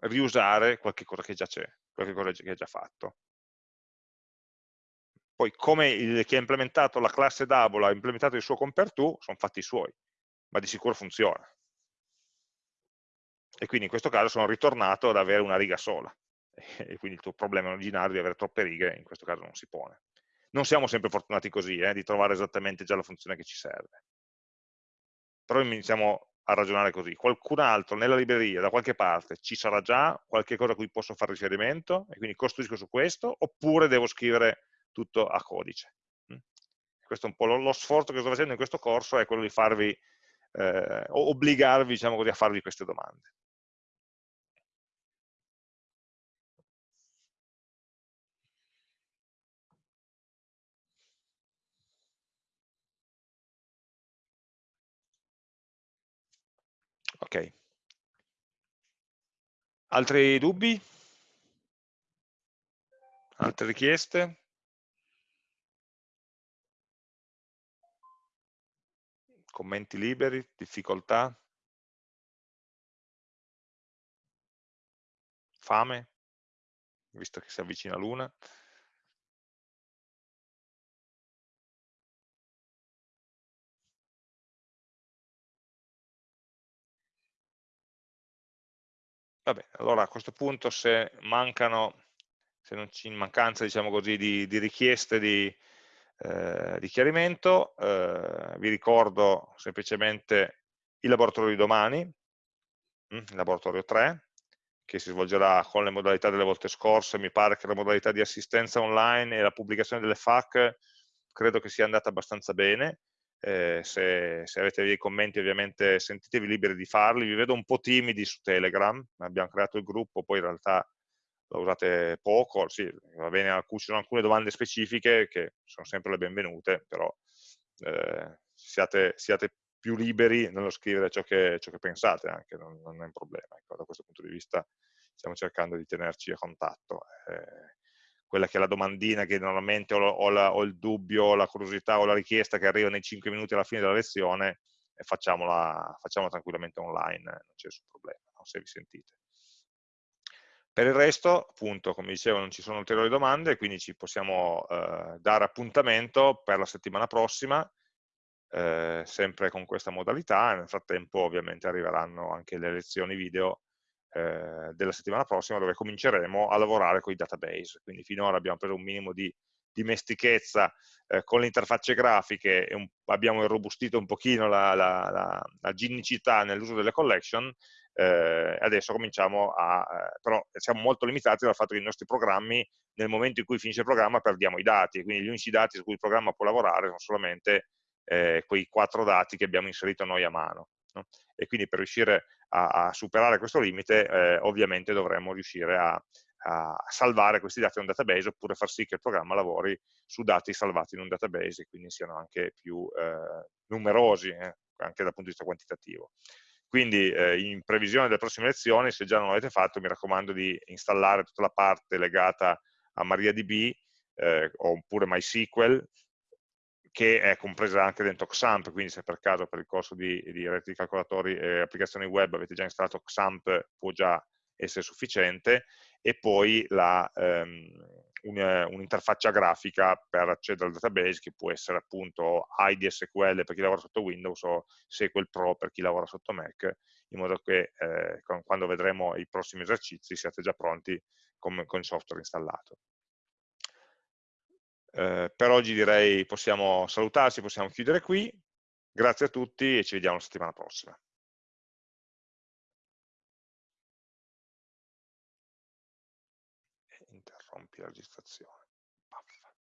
riusare qualche cosa che già c'è, qualche cosa che è già fatto. Poi come il, chi ha implementato la classe double ha implementato il suo compareTo, sono fatti i suoi, ma di sicuro funziona. E quindi in questo caso sono ritornato ad avere una riga sola. E quindi il tuo problema originario di avere troppe righe in questo caso non si pone. Non siamo sempre fortunati così, eh, di trovare esattamente già la funzione che ci serve. Però iniziamo a ragionare così. Qualcun altro nella libreria, da qualche parte, ci sarà già qualche cosa a cui posso fare riferimento e quindi costruisco su questo, oppure devo scrivere tutto a codice. Mm? Questo è un po' lo, lo sforzo che sto facendo in questo corso, è quello di farvi, eh, obbligarvi diciamo così, a farvi queste domande. Ok. Altri dubbi? Altre richieste? commenti liberi, difficoltà, fame, visto che si avvicina l'una. Vabbè, allora a questo punto se mancano, se non c'è in mancanza diciamo così, di, di richieste di, eh, di chiarimento, eh, vi ricordo semplicemente il laboratorio di domani, mm, il laboratorio 3, che si svolgerà con le modalità delle volte scorse, mi pare che la modalità di assistenza online e la pubblicazione delle FAQ credo che sia andata abbastanza bene, eh, se, se, avete dei commenti ovviamente sentitevi liberi di farli, vi vedo un po' timidi su Telegram, abbiamo creato il gruppo, poi in realtà lo usate poco, sì, va bene, ci sono alcune domande specifiche che sono sempre le benvenute, però eh, siate, siate, più liberi nello scrivere ciò che, ciò che pensate anche, non, non, è un problema. Ecco, da questo punto di vista stiamo cercando di tenerci a contatto. Eh, quella che è la domandina che normalmente ho, ho, la, ho, il dubbio, o la curiosità o la richiesta che arriva nei 5 minuti alla fine della lezione, facciamola, facciamola tranquillamente online, non c'è nessun problema, no? se vi sentite. Per il resto, appunto, come dicevo, non ci sono ulteriori domande, quindi ci possiamo eh, dare appuntamento per la settimana prossima, eh, sempre con questa modalità, nel frattempo ovviamente arriveranno anche le lezioni video eh, della settimana prossima dove cominceremo a lavorare con i database, quindi finora abbiamo preso un minimo di dimestichezza eh, con le interfacce grafiche e un, abbiamo irrobustito un pochino la, la, la, la ginnicità nell'uso delle collection, eh, adesso cominciamo a, eh, però siamo molto limitati dal fatto che i nostri programmi, nel momento in cui finisce il programma, perdiamo i dati, quindi gli unici dati su cui il programma può lavorare sono solamente eh, quei quattro dati che abbiamo inserito noi a mano. No? E quindi per riuscire a, a superare questo limite, eh, ovviamente dovremmo riuscire a, a, salvare questi dati in un database oppure far sì che il programma lavori su dati salvati in un database e quindi siano anche più eh, numerosi, eh, anche dal punto di vista quantitativo. Quindi eh, in previsione delle prossime lezioni, se già non l'avete fatto, mi raccomando di installare tutta la parte legata a MariaDB eh, oppure MySQL, che è compresa anche dentro XAMPP, quindi se per caso per il corso di, di reti di calcolatori e applicazioni web avete già installato XAMPP, può già essere sufficiente, e poi ehm, un'interfaccia un grafica per accedere al database che può essere appunto ID SQL per chi lavora sotto Windows o SQL Pro per chi lavora sotto Mac, in modo che eh, quando vedremo i prossimi esercizi siate già pronti con, con il software installato. Ehm, per oggi direi possiamo salutarci, possiamo chiudere qui. Grazie a tutti e ci vediamo la settimana prossima. Interrompi la registrazione.